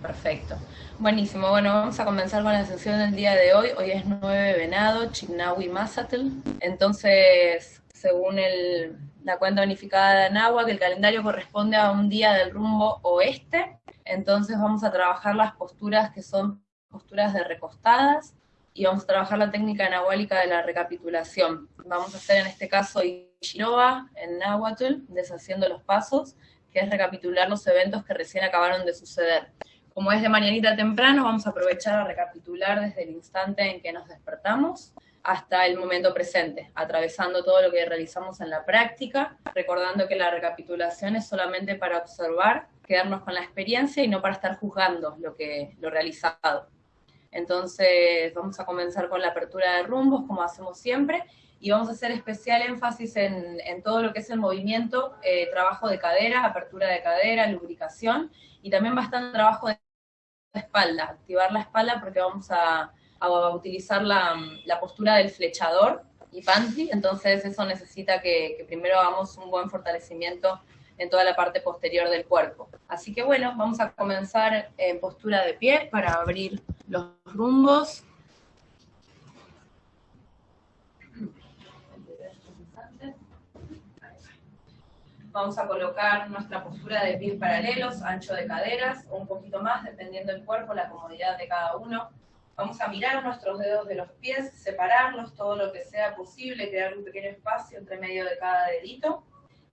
Perfecto. Buenísimo, bueno, vamos a comenzar con la sesión del día de hoy. Hoy es 9 de Venado, Chignahui Mazatl. Entonces, según la cuenta unificada de que el calendario corresponde a un día del rumbo oeste. Entonces vamos a trabajar las posturas que son posturas de recostadas y vamos a trabajar la técnica nahuálica de la recapitulación. Vamos a hacer en este caso Ishiroa en Nahuatl, deshaciendo los pasos, que es recapitular los eventos que recién acabaron de suceder. Como es de mañanita temprano, vamos a aprovechar a recapitular desde el instante en que nos despertamos hasta el momento presente, atravesando todo lo que realizamos en la práctica, recordando que la recapitulación es solamente para observar, quedarnos con la experiencia y no para estar juzgando lo, que, lo realizado. Entonces vamos a comenzar con la apertura de rumbos, como hacemos siempre, y vamos a hacer especial énfasis en, todo lo que es el movimiento, eh, trabajo de cadera, apertura de cadera, lubricación, y también bastante trabajo de espalda, activar la espalda porque vamos a, utilizar la, postura del flechador y panty, entonces eso necesita que, que primero hagamos un buen fortalecimiento en toda la parte posterior del cuerpo. Así que bueno, vamos a comenzar en postura de pie para abrir los rumbos. Vamos a colocar nuestra postura de pie paralelos, ancho de caderas, o un poquito más, dependiendo del cuerpo, la comodidad de cada uno. Vamos a mirar nuestros dedos de los pies, separarlos todo lo que sea posible, crear un pequeño espacio entre medio de cada dedito.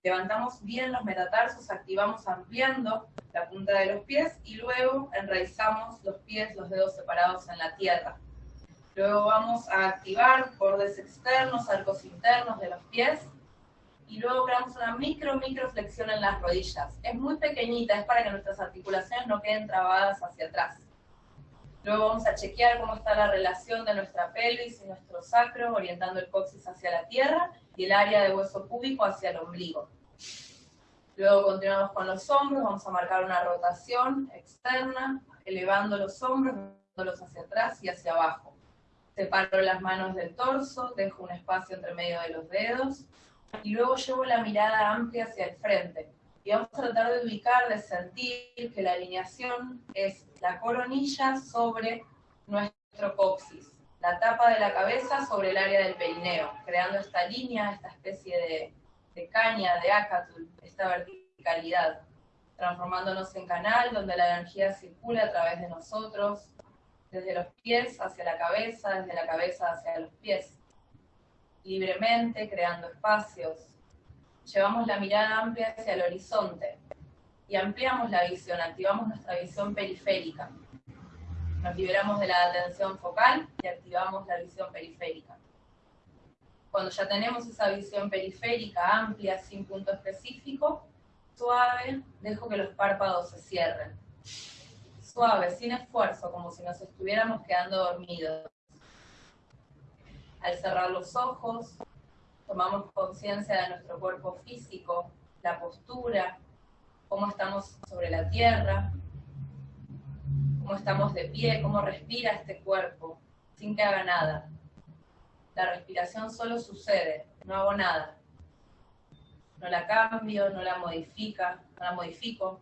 Levantamos bien los metatarsos, activamos ampliando la punta de los pies y luego enraizamos los pies, los dedos separados en la tierra. Luego vamos a activar bordes externos, arcos internos de los pies y luego creamos una micro, micro flexión en las rodillas. Es muy pequeñita, es para que nuestras articulaciones no queden trabadas hacia atrás. Luego vamos a chequear cómo está la relación de nuestra pelvis y nuestro sacro, orientando el coxis hacia la tierra y el área de hueso púbico hacia el ombligo. Luego continuamos con los hombros, vamos a marcar una rotación externa, elevando los hombros, los hacia atrás y hacia abajo. Separo las manos del torso, dejo un espacio entre medio de los dedos, y luego llevo la mirada amplia hacia el frente. Y vamos a tratar de ubicar, de sentir que la alineación es la coronilla sobre nuestro coxis, la tapa de la cabeza sobre el área del perineo, creando esta línea, esta especie de, caña, de acatul, esta verticalidad, transformándonos en canal donde la energía circula a través de nosotros, desde los pies hacia la cabeza, desde la cabeza hacia los pies libremente, creando espacios. Llevamos la mirada amplia hacia el horizonte y ampliamos la visión, activamos nuestra visión periférica. Nos liberamos de la atención focal y activamos la visión periférica. Cuando ya tenemos esa visión periférica amplia, sin punto específico, suave, dejo que los párpados se cierren. Suave, sin esfuerzo, como si nos estuviéramos quedando dormidos. Al cerrar los ojos, tomamos conciencia de nuestro cuerpo físico, la postura, cómo estamos sobre la tierra, cómo estamos de pie, cómo respira este cuerpo, sin que haga nada. La respiración solo sucede, no hago nada. No la cambio, no la modifica, no la modifico.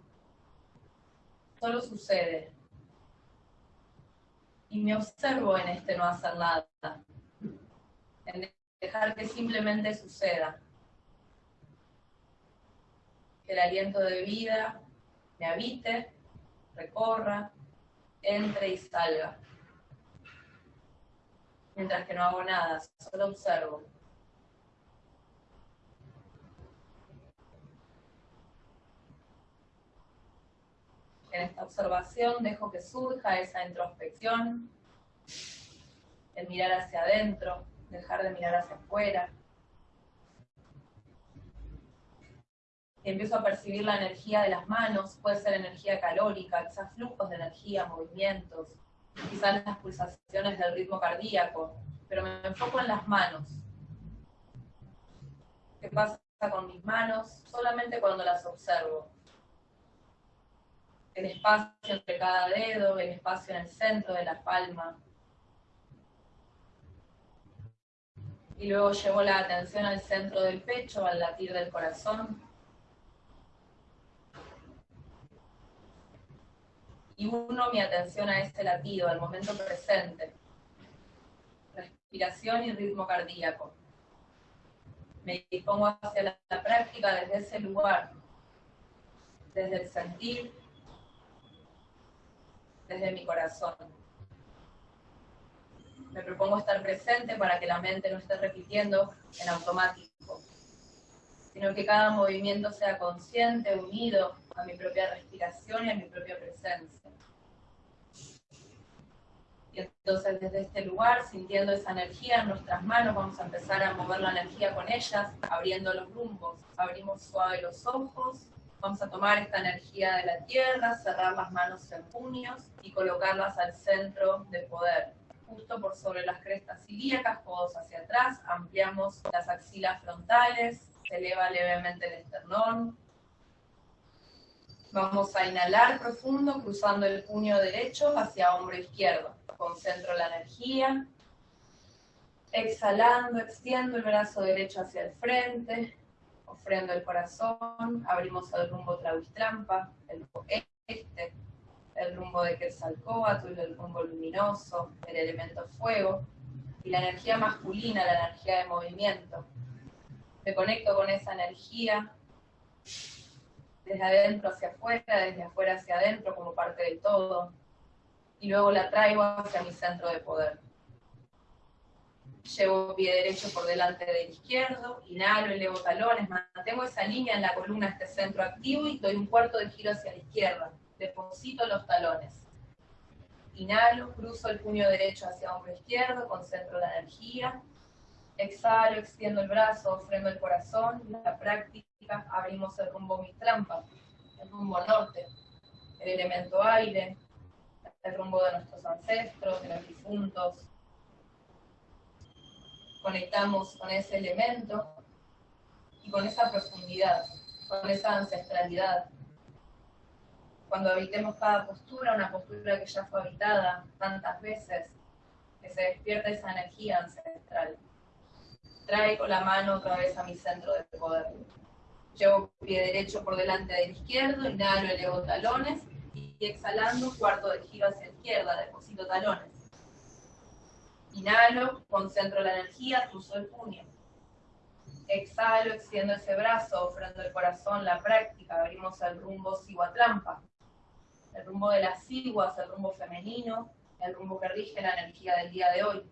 Solo sucede. Y me observo en este no hacer nada dejar que simplemente suceda. Que el aliento de vida me habite, recorra, entre y salga. Mientras que no hago nada, solo observo. En esta observación dejo que surja esa introspección, el mirar hacia adentro, dejar de mirar hacia afuera. Empiezo a percibir la energía de las manos, puede ser energía calórica, quizás flujos de energía, movimientos, quizás las pulsaciones del ritmo cardíaco, pero me enfoco en las manos. ¿Qué pasa con mis manos? Solamente cuando las observo. El espacio entre cada dedo, el espacio en el centro de la palma, y luego llevo la atención al centro del pecho, al latir del corazón. y uno mi atención a ese latido, al momento presente. Respiración y ritmo cardíaco. Me dispongo hacia la, la práctica desde ese lugar, desde el sentir, desde mi corazón. Me propongo estar presente para que la mente no esté repitiendo en automático, sino que cada movimiento sea consciente, unido a mi propia respiración y a mi propia presencia. Y entonces desde este lugar, sintiendo esa energía en nuestras manos, vamos a empezar a mover la energía con ellas, abriendo los rumbos. Abrimos suave los ojos, vamos a tomar esta energía de la tierra, cerrar las manos en puños y colocarlas al centro de poder. Justo por sobre las crestas ilíacas, codos hacia atrás, ampliamos las axilas frontales, se eleva levemente el esternón, Vamos a inhalar profundo, cruzando el puño derecho hacia hombro izquierdo. Concentro la energía. Exhalando, extiendo el brazo derecho hacia el frente. Ofrendo el corazón. Abrimos el rumbo Trampa, el este, el rumbo de Quetzalcóatl, el rumbo luminoso, el elemento fuego. Y la energía masculina, la energía de movimiento. Me conecto con esa energía desde adentro hacia afuera, desde afuera hacia adentro como parte del todo, y luego la traigo hacia mi centro de poder. Llevo pie derecho por delante del izquierdo, inhalo, elevo talones, mantengo esa línea en la columna, este centro activo, y doy un cuarto de giro hacia la izquierda. Deposito los talones. Inhalo, cruzo el puño derecho hacia hombro izquierdo, concentro la energía. Exhalo, extiendo el brazo, ofrendo el corazón, la práctica abrimos el rumbo mi trampa, el rumbo norte, el elemento aire, el rumbo de nuestros ancestros, de los difuntos. Conectamos con ese elemento y con esa profundidad, con esa ancestralidad. Cuando habitemos cada postura, una postura que ya fue habitada tantas veces, que se despierta esa energía ancestral. Traigo la mano otra vez a mi centro de poder. Llevo pie derecho por delante del izquierdo, inhalo, elevo talones y exhalando, cuarto de giro hacia la izquierda, deposito talones. Inhalo, concentro la energía, cruzo el puño. Exhalo, extiendo ese brazo, ofrendo el corazón, la práctica, abrimos el rumbo Trampa. El rumbo de las siguas, el rumbo femenino, el rumbo que rige la energía del día de hoy.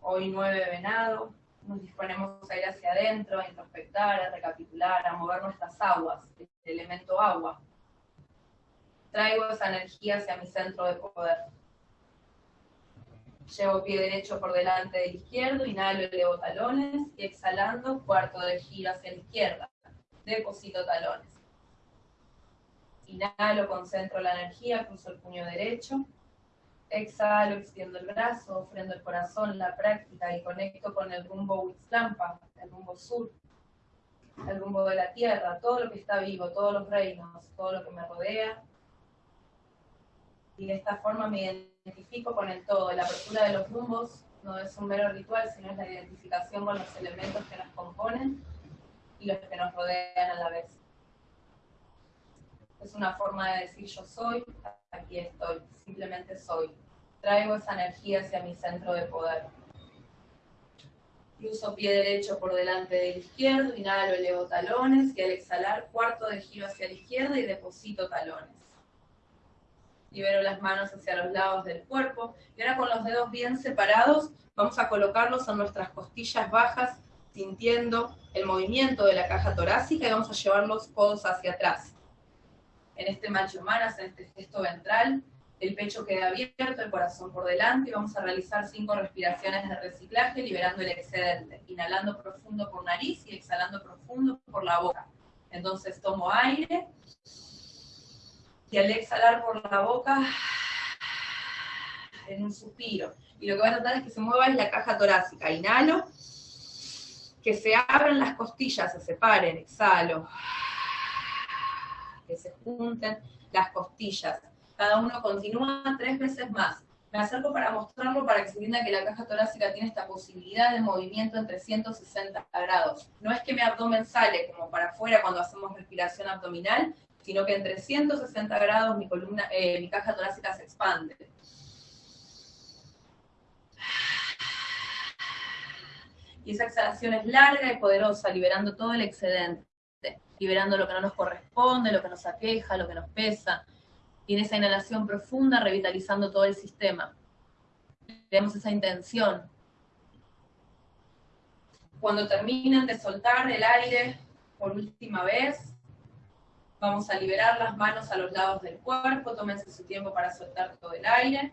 Hoy nueve venado, nos disponemos a ir hacia adentro, a introspectar, a recapitular, a mover nuestras aguas, el elemento agua. Traigo esa energía hacia mi centro de poder. Llevo pie derecho por delante del izquierdo, inhalo, elevo talones y exhalando, cuarto de giro hacia la izquierda. Deposito talones. Inhalo, concentro la energía, cruzo el puño derecho Exhalo, extiendo el brazo, ofrendo el corazón, la práctica y conecto con el rumbo Huitzlampa, el rumbo sur, el rumbo de la tierra, todo lo que está vivo, todos los reinos, todo lo que me rodea. Y de esta forma me identifico con el todo. La apertura de los rumbos no es un mero ritual, sino es la identificación con los elementos que nos componen y los que nos rodean a la vez. Es una forma de decir yo soy, aquí estoy, simplemente soy. Traigo esa energía hacia mi centro de poder. Cruzo pie derecho por delante del izquierdo, inhalo, elevo talones y al exhalar cuarto de giro hacia la izquierda y deposito talones. Libero las manos hacia los lados del cuerpo y ahora con los dedos bien separados vamos a colocarlos en nuestras costillas bajas sintiendo el movimiento de la caja torácica y vamos a llevar los codos hacia atrás en este macho manas, en este gesto ventral, el pecho queda abierto, el corazón por delante y vamos a realizar cinco respiraciones de reciclaje liberando el excedente, inhalando profundo por nariz y exhalando profundo por la boca. Entonces tomo aire y al exhalar por la boca en un suspiro. Y lo que voy a tratar es que se mueva la caja torácica. Inhalo, que se abran las costillas, se separen, exhalo que se junten las costillas. Cada uno continúa tres veces más. Me acerco para mostrarlo para que se entienda que la caja torácica tiene esta posibilidad de movimiento en 360 grados. No es que mi abdomen sale como para afuera cuando hacemos respiración abdominal, sino que en 360 grados mi, columna, eh, mi caja torácica se expande. Y esa exhalación es larga y poderosa, liberando todo el excedente, liberando lo que no nos corresponde, lo que nos aqueja, lo que nos pesa. Y en esa inhalación profunda, revitalizando todo el sistema. Tenemos esa intención. Cuando terminen de soltar el aire por última vez, vamos a liberar las manos a los lados del cuerpo, tómense su tiempo para soltar todo el aire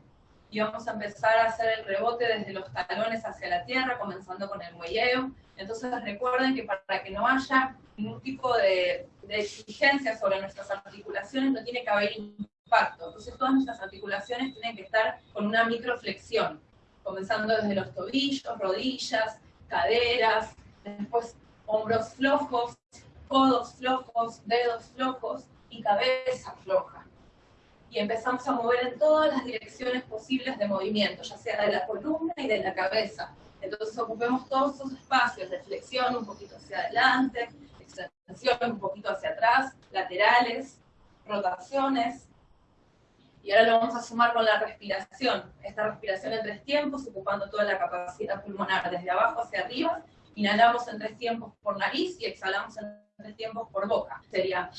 y vamos a empezar a hacer el rebote desde los talones hacia la tierra, comenzando con el muelleo. Entonces recuerden que para que no haya ningún tipo de, exigencia sobre nuestras articulaciones, no tiene que haber impacto. Entonces todas nuestras articulaciones tienen que estar con una microflexión, comenzando desde los tobillos, rodillas, caderas, después hombros flojos, codos flojos, dedos flojos y cabeza floja y empezamos a mover en todas las direcciones posibles de movimiento, ya sea de la columna y de la cabeza. Entonces ocupemos todos esos espacios de flexión un poquito hacia adelante, extensión un poquito hacia atrás, laterales, rotaciones. Y ahora lo vamos a sumar con la respiración. Esta respiración en tres tiempos, ocupando toda la capacidad pulmonar desde abajo hacia arriba. Inhalamos en tres tiempos por nariz y exhalamos en tres tiempos por boca. Sería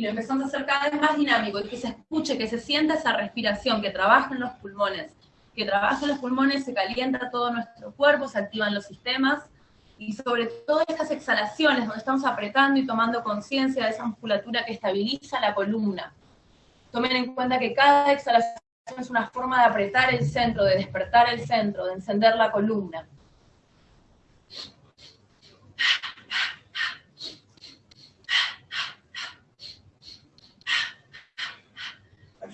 y lo empezamos a hacer cada vez más dinámico y que se escuche, que se sienta esa respiración, que trabaja en los pulmones, que trabaja en los pulmones, se calienta todo nuestro cuerpo, se activan los sistemas y sobre todo estas exhalaciones donde estamos apretando y tomando conciencia de esa musculatura que estabiliza la columna. Tomen en cuenta que cada exhalación es una forma de apretar el centro, de despertar el centro, de encender la columna.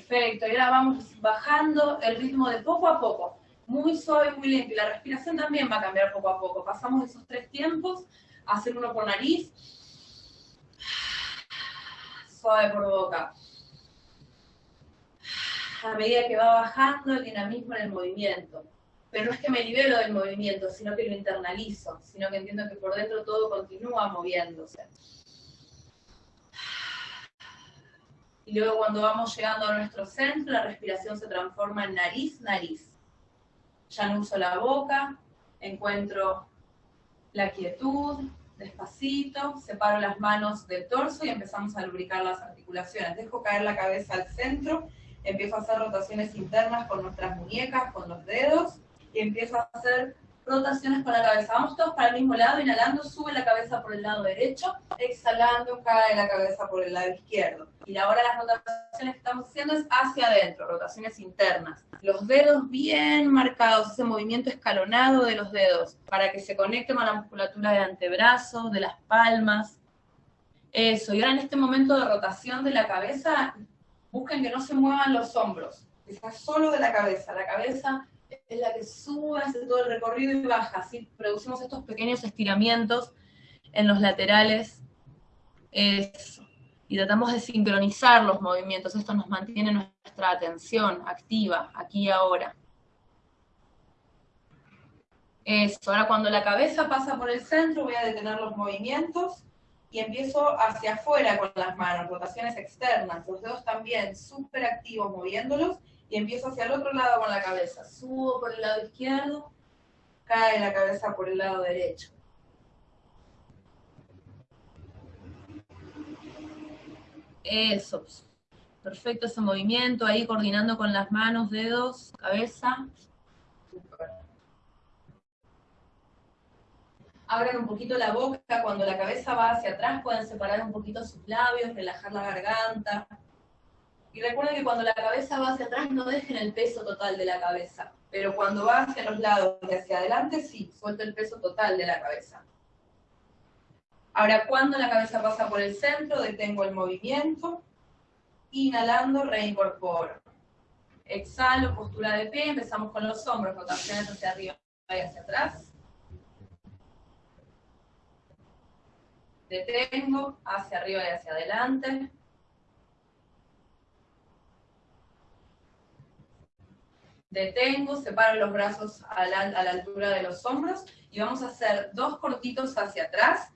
Perfecto, y ahora vamos bajando el ritmo de poco a poco, muy suave, muy lento, y la respiración también va a cambiar poco a poco. Pasamos esos tres tiempos hacer uno por nariz, suave por boca. A medida que va bajando el dinamismo en el movimiento. Pero no es que me libero del movimiento, sino que lo internalizo, sino que entiendo que por dentro todo continúa moviéndose. Y luego cuando vamos llegando a nuestro centro, la respiración se transforma en nariz-nariz. Ya no uso la boca, encuentro la quietud, despacito, separo las manos del torso y empezamos a lubricar las articulaciones. Dejo caer la cabeza al centro, empiezo a hacer rotaciones internas con nuestras muñecas, con los dedos, y empiezo a hacer rotaciones con la cabeza. Vamos todos para el mismo lado, inhalando, sube la cabeza por el lado derecho, exhalando, cae la cabeza por el lado izquierdo. Y ahora las rotaciones que estamos haciendo es hacia adentro, rotaciones internas. Los dedos bien marcados, ese movimiento escalonado de los dedos, para que se conecte con la musculatura de antebrazo, de las palmas. Eso, y ahora en este momento de rotación de la cabeza, busquen que no se muevan los hombros, que solo de la cabeza. La cabeza es la que sube, hace todo el recorrido y baja. Así producimos estos pequeños estiramientos en los laterales. Eso. Y tratamos de sincronizar los movimientos. Esto nos mantiene nuestra atención activa, aquí y ahora. Eso. Ahora cuando la cabeza pasa por el centro, voy a detener los movimientos y empiezo hacia afuera con las manos, rotaciones externas, los dedos también súper activos moviéndolos y empiezo hacia el otro lado con la cabeza. Subo por el lado izquierdo, cae la cabeza por el lado derecho. Eso. Perfecto ese movimiento, ahí coordinando con las manos, dedos, cabeza. Abran un poquito la boca, cuando la cabeza va hacia atrás pueden separar un poquito sus labios, relajar la garganta. Y recuerden que cuando la cabeza va hacia atrás no dejen el peso total de la cabeza, pero cuando va hacia los lados y hacia adelante sí, suelto el peso total de la cabeza. Ahora, cuando la cabeza pasa por el centro, detengo el movimiento, inhalando, reincorporo. Exhalo, postura de pie, empezamos con los hombros, rotaciones hacia arriba y hacia atrás. Detengo, hacia arriba y hacia adelante. Detengo, separo los brazos a la, altura de los hombros y vamos a hacer dos cortitos hacia atrás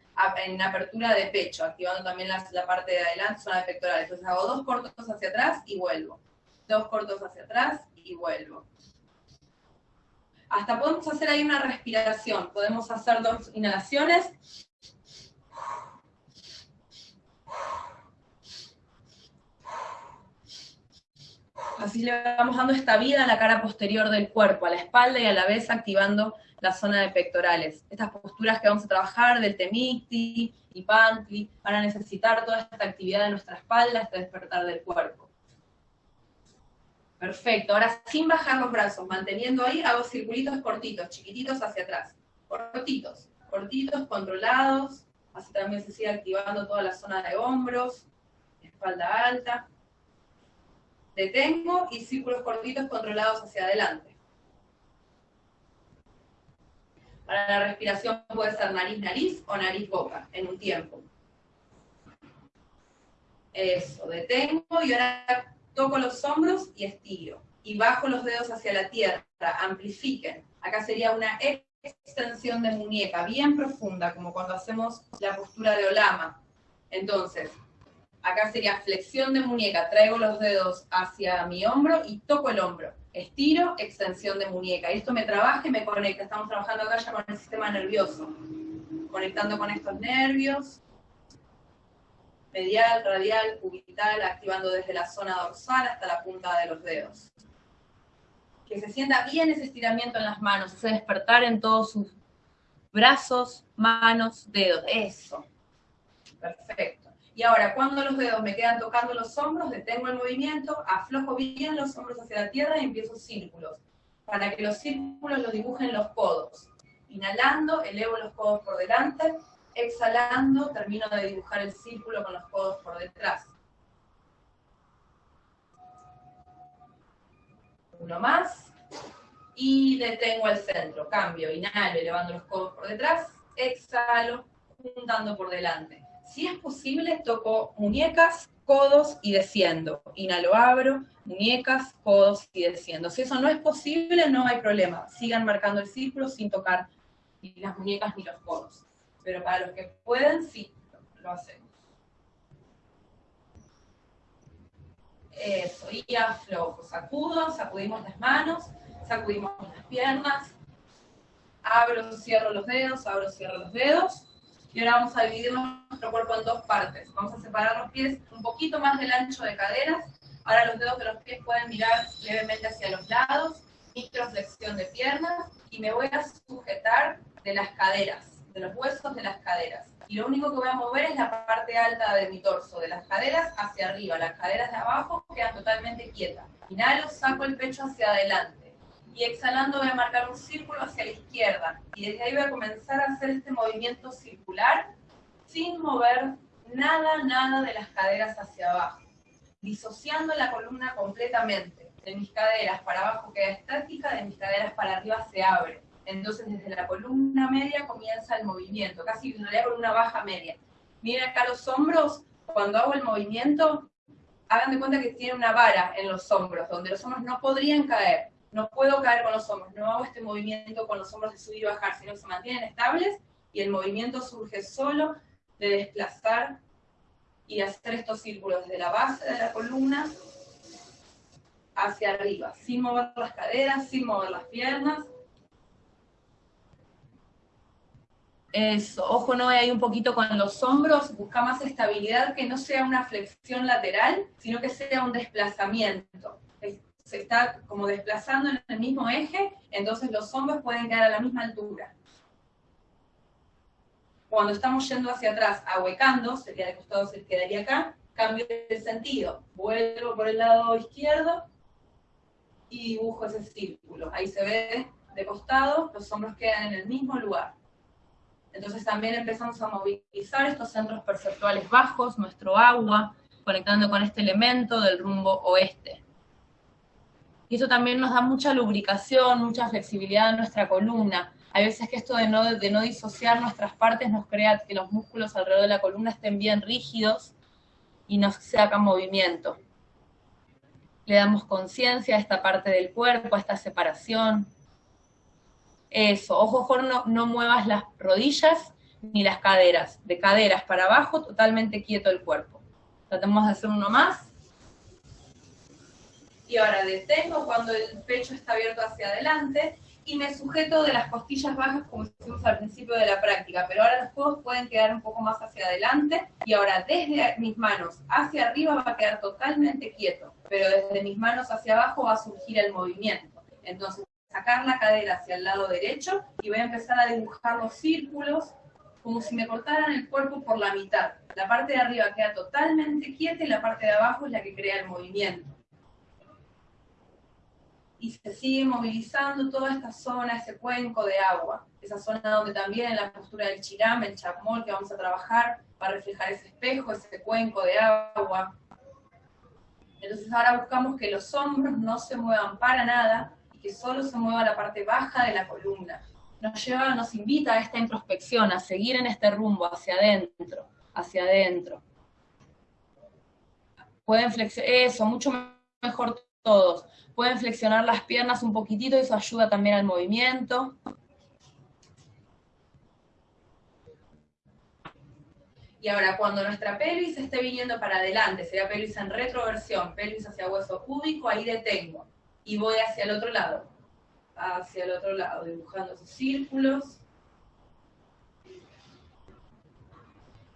en apertura de pecho, activando también la, la parte de adelante, zona de pectorales. Entonces hago dos cortos hacia atrás y vuelvo. Dos cortos hacia atrás y vuelvo. Hasta podemos hacer ahí una respiración. Podemos hacer dos inhalaciones. Así le vamos dando esta vida a la cara posterior del cuerpo, a la espalda y a la vez activando la zona de pectorales. Estas posturas que vamos a trabajar del temicti y pantli van a necesitar toda esta actividad de nuestra espalda, este despertar del cuerpo. Perfecto, ahora sin bajar los brazos, manteniendo ahí, hago circulitos cortitos, chiquititos hacia atrás. Cortitos, cortitos, controlados, así también se sigue activando toda la zona de hombros, espalda alta. Detengo y círculos cortitos controlados hacia adelante. Para la respiración puede ser nariz-nariz o nariz-boca en un tiempo. Eso, detengo y ahora toco los hombros y estiro. Y bajo los dedos hacia la tierra, amplifiquen. Acá sería una extensión de muñeca bien profunda, como cuando hacemos la postura de olama. Entonces, acá sería flexión de muñeca, traigo los dedos hacia mi hombro y toco el hombro estiro, extensión de muñeca. Y esto me trabaja y me conecta. Estamos trabajando acá ya con el sistema nervioso. Conectando con estos nervios. Medial, radial, cubital, activando desde la zona dorsal hasta la punta de los dedos. Que se sienta bien ese estiramiento en las manos, ese despertar en todos sus brazos, manos, dedos. Eso. Perfecto. Y ahora, cuando los dedos me quedan tocando los hombros, detengo el movimiento, aflojo bien los hombros hacia la tierra y empiezo círculos. Para que los círculos los dibujen los codos. Inhalando, elevo los codos por delante. Exhalando, termino de dibujar el círculo con los codos por detrás. Uno más. Y detengo al centro. Cambio, inhalo, elevando los codos por detrás. Exhalo, juntando por delante. Si es posible, toco muñecas, codos y desciendo. Inhalo, abro, muñecas, codos y desciendo. Si eso no es posible, no hay problema. Sigan marcando el círculo sin tocar ni las muñecas ni los codos. Pero para los que pueden, sí, lo hacemos. Eso, y aflojo. Sacudo, sacudimos las manos, sacudimos las piernas. Abro, cierro los dedos, abro, cierro los dedos. Y ahora vamos a dividir nuestro cuerpo en dos partes. Vamos a separar los pies un poquito más del ancho de caderas. Ahora los dedos de los pies pueden mirar levemente hacia los lados. Microflexión de piernas. Y me voy a sujetar de las caderas, de los huesos de las caderas. Y lo único que voy a mover es la parte alta de mi torso, de las caderas hacia arriba. Las caderas de abajo quedan totalmente quietas. Inhalo, saco el pecho hacia adelante y exhalando voy a marcar un círculo hacia la izquierda. Y desde ahí voy a comenzar a hacer este movimiento circular sin mover nada, nada de las caderas hacia abajo. Disociando la columna completamente. De mis caderas para abajo queda estática, de mis caderas para arriba se abre. Entonces desde la columna media comienza el movimiento, casi en realidad una baja media. Miren acá los hombros, cuando hago el movimiento, hagan de cuenta que tiene una vara en los hombros, donde los hombros no podrían caer no puedo caer con los hombros, no hago este movimiento con los hombros de subir y bajar, sino que se mantienen estables y el movimiento surge solo de desplazar y hacer estos círculos desde la base de la columna hacia arriba, sin mover las caderas, sin mover las piernas. Eso, ojo, no hay un poquito con los hombros, busca más estabilidad, que no sea una flexión lateral, sino que sea un desplazamiento se está como desplazando en el mismo eje, entonces los hombros pueden quedar a la misma altura. Cuando estamos yendo hacia atrás, ahuecando, sería de costado, se quedaría acá, cambio de sentido. Vuelvo por el lado izquierdo y dibujo ese círculo. Ahí se ve de costado, los hombros quedan en el mismo lugar. Entonces también empezamos a movilizar estos centros perceptuales bajos, nuestro agua, conectando con este elemento del rumbo oeste. Y eso también nos da mucha lubricación, mucha flexibilidad en nuestra columna. Hay veces que esto de no, de no disociar nuestras partes nos crea que los músculos alrededor de la columna estén bien rígidos y nos sacan movimiento. Le damos conciencia a esta parte del cuerpo, a esta separación. Eso, ojo, ojo, no, no muevas las rodillas ni las caderas. De caderas para abajo, totalmente quieto el cuerpo. Tratemos de hacer uno más. Y ahora detengo cuando el pecho está abierto hacia adelante y me sujeto de las costillas bajas como hicimos al principio de la práctica, pero ahora los codos pueden quedar un poco más hacia adelante y ahora desde mis manos hacia arriba va a quedar totalmente quieto, pero desde mis manos hacia abajo va a surgir el movimiento. Entonces, sacar la cadera hacia el lado derecho y voy a empezar a dibujar los círculos como si me cortaran el cuerpo por la mitad. La parte de arriba queda totalmente quieta y la parte de abajo es la que crea el movimiento y se sigue movilizando toda esta zona, ese cuenco de agua, esa zona donde también en la postura del chiram, el chapmol que vamos a trabajar, va a reflejar ese espejo, ese cuenco de agua. Entonces ahora buscamos que los hombros no se muevan para nada y que solo se mueva la parte baja de la columna. Nos lleva, nos invita a esta introspección, a seguir en este rumbo, hacia adentro, hacia adentro. Pueden flexionar, eso, mucho mejor todos. Pueden flexionar las piernas un poquitito, eso ayuda también al movimiento. Y ahora, cuando nuestra pelvis esté viniendo para adelante, sería pelvis en retroversión, pelvis hacia hueso púbico, ahí detengo. Y voy hacia el otro lado. Hacia el otro lado, dibujando esos círculos.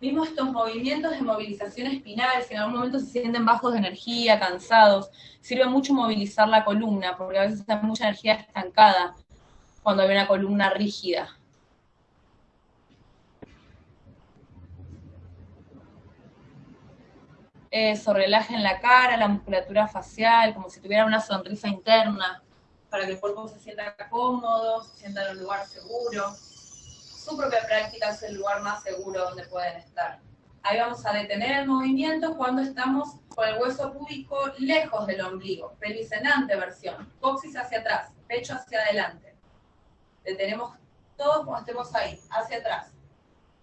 Vimos estos movimientos de movilización espinal, si en algún momento se sienten bajos de energía, cansados, sirve mucho movilizar la columna, porque a veces hay mucha energía estancada cuando hay una columna rígida. Eso, relajen la cara, la musculatura facial, como si tuviera una sonrisa interna, para que el cuerpo se sienta cómodo, se sienta en un lugar seguro su propia práctica es el lugar más seguro donde pueden estar. Ahí vamos a detener el movimiento cuando estamos con el hueso púbico lejos del ombligo, pelvis en anteversión, coxis hacia atrás, pecho hacia adelante. Detenemos todos cuando estemos ahí, hacia atrás.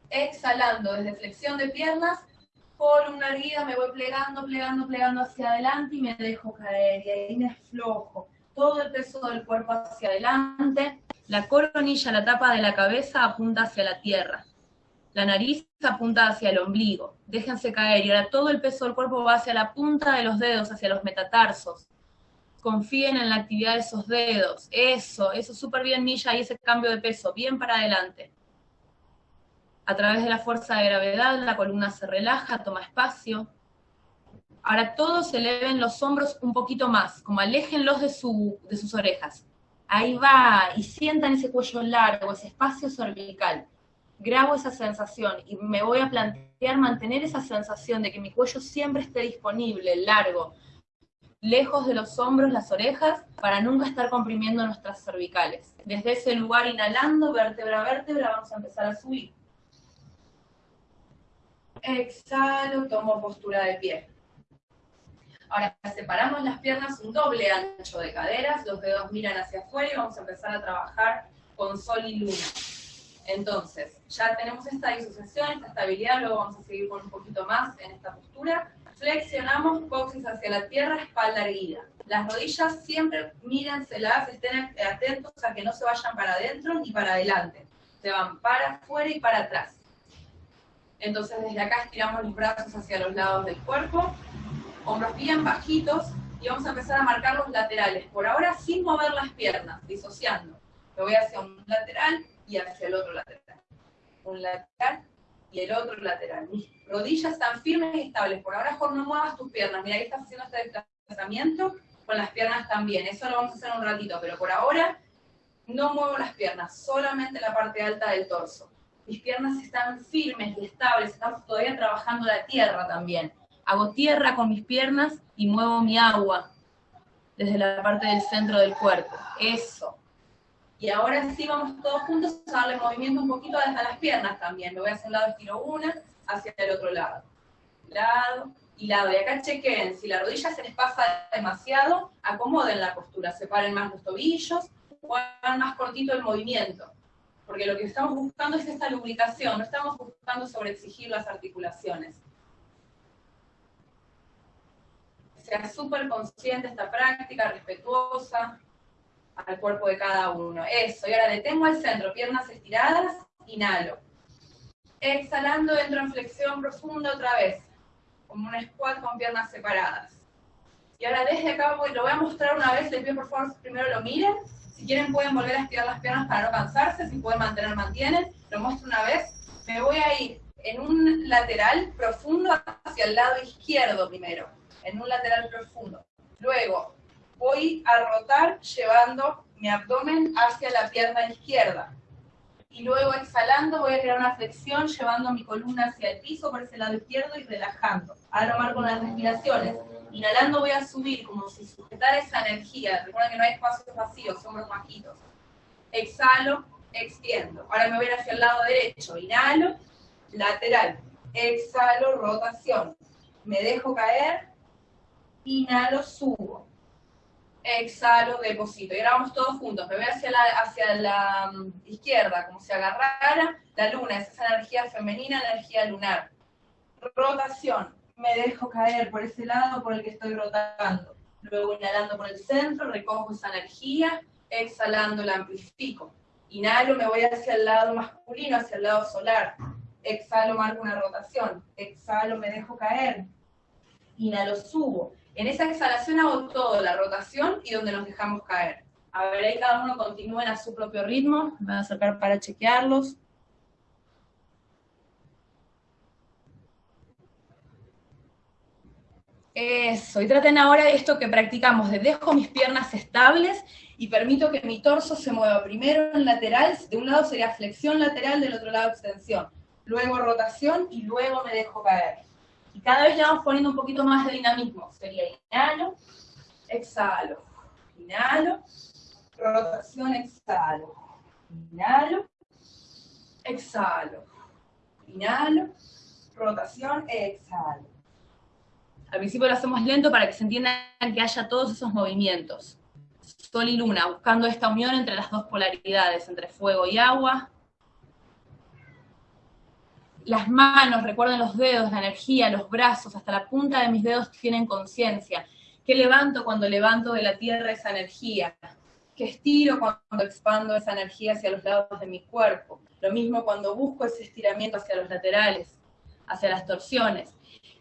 Exhalando desde flexión de piernas, columna erguida, me voy plegando, plegando, plegando hacia adelante y me dejo caer. Y ahí me aflojo. Todo el peso del cuerpo hacia adelante. La coronilla, la tapa de la cabeza apunta hacia la tierra. La nariz apunta hacia el ombligo. Déjense caer y ahora todo el peso del cuerpo va hacia la punta de los dedos, hacia los metatarsos. Confíen en la actividad de esos dedos. Eso, eso súper bien, Milla, y ese cambio de peso, bien para adelante. A través de la fuerza de gravedad, la columna se relaja, toma espacio. Ahora todos eleven los hombros un poquito más, como aléjenlos de, de sus orejas. Ahí va, y sientan ese cuello largo, ese espacio cervical. Grabo esa sensación y me voy a plantear mantener esa sensación de que mi cuello siempre esté disponible, largo, lejos de los hombros, las orejas, para nunca estar comprimiendo nuestras cervicales. Desde ese lugar, inhalando, vértebra a vértebra, vamos a empezar a subir. Exhalo, tomo postura de pie. Ahora separamos las piernas un doble ancho de caderas, los dedos miran hacia afuera y vamos a empezar a trabajar con sol y luna. Entonces, ya tenemos esta disociación, esta estabilidad, luego vamos a seguir con un poquito más en esta postura. Flexionamos, coxis hacia la tierra, espalda erguida. Las rodillas siempre mírenselas, estén atentos a que no se vayan para adentro ni para adelante. Se van para afuera y para atrás. Entonces desde acá estiramos los brazos hacia los lados del cuerpo, hombros bien bajitos y vamos a empezar a marcar los laterales. Por ahora sin mover las piernas, disociando. Me voy hacia un lateral y hacia el otro lateral. Un lateral y el otro lateral. Mis rodillas están firmes y estables. Por ahora, Jorge, no muevas tus piernas. Mira, ahí estás haciendo este desplazamiento con las piernas también. Eso lo vamos a hacer un ratito, pero por ahora no muevo las piernas, solamente la parte alta del torso. Mis piernas están firmes y estables, estamos todavía trabajando la tierra también hago tierra con mis piernas y muevo mi agua desde la parte del centro del cuerpo. Eso. Y ahora sí vamos todos juntos a darle movimiento un poquito hasta las piernas también. Me voy hacia un lado, estiro una, hacia el otro lado. Lado y lado. Y acá chequen, si la rodilla se les pasa demasiado, acomoden la postura, separen más los tobillos, o hagan más cortito el movimiento. Porque lo que estamos buscando es esta lubricación, no estamos buscando sobreexigir las articulaciones sea súper consciente esta práctica, respetuosa al cuerpo de cada uno. Eso, y ahora detengo al centro, piernas estiradas, inhalo. Exhalando, entro en flexión profunda otra vez, como un squat con piernas separadas. Y ahora desde acá voy, lo voy a mostrar una vez, les pido por favor primero lo miren. Si quieren pueden volver a estirar las piernas para no cansarse, si pueden mantener, mantienen. Lo muestro una vez. Me voy a ir en un lateral profundo hacia el lado izquierdo primero, en un lateral profundo. Luego voy a rotar llevando mi abdomen hacia la pierna izquierda. Y luego exhalando voy a crear una flexión llevando mi columna hacia el piso por ese lado izquierdo y relajando. Ahora marco las respiraciones. Inhalando voy a subir como si sujetara esa energía. Recuerden que no hay espacios vacíos, hombros bajitos. Exhalo, extiendo. Ahora me voy hacia el lado derecho. Inhalo, lateral. Exhalo, rotación. Me dejo caer. Inhalo, subo. Exhalo, deposito. Y ahora vamos todos juntos. Me voy hacia la, hacia la mm, izquierda, como si agarrara la luna. Es esa energía femenina, energía lunar. Rotación me dejo caer por ese lado por el que estoy rotando. Luego inhalando por el centro, recojo esa energía, exhalando la amplifico. Inhalo, me voy hacia el lado masculino, hacia el lado solar. Exhalo, marco una rotación. Exhalo, me dejo caer. Inhalo, subo. En esa exhalación hago todo, la rotación y donde nos dejamos caer. A ver, ahí cada uno continúen a su propio ritmo. Me voy a acercar para chequearlos. Eso, y traten ahora esto que practicamos, de dejo mis piernas estables y permito que mi torso se mueva primero en lateral, de un lado sería flexión lateral, del otro lado extensión, luego rotación y luego me dejo caer. Y cada vez le vamos poniendo un poquito más de dinamismo, sería inhalo, exhalo, inhalo, rotación, exhalo, inhalo, exhalo, inhalo, rotación, exhalo. Al principio lo hacemos lento para que se entienda que haya todos esos movimientos. Sol y luna, buscando esta unión entre las dos polaridades, entre fuego y agua. Las manos, recuerden los dedos, la energía, los brazos, hasta la punta de mis dedos tienen conciencia. ¿Qué levanto cuando levanto de la tierra esa energía? ¿Qué estiro cuando expando esa energía hacia los lados de mi cuerpo? Lo mismo cuando busco ese estiramiento hacia los laterales, hacia las torsiones.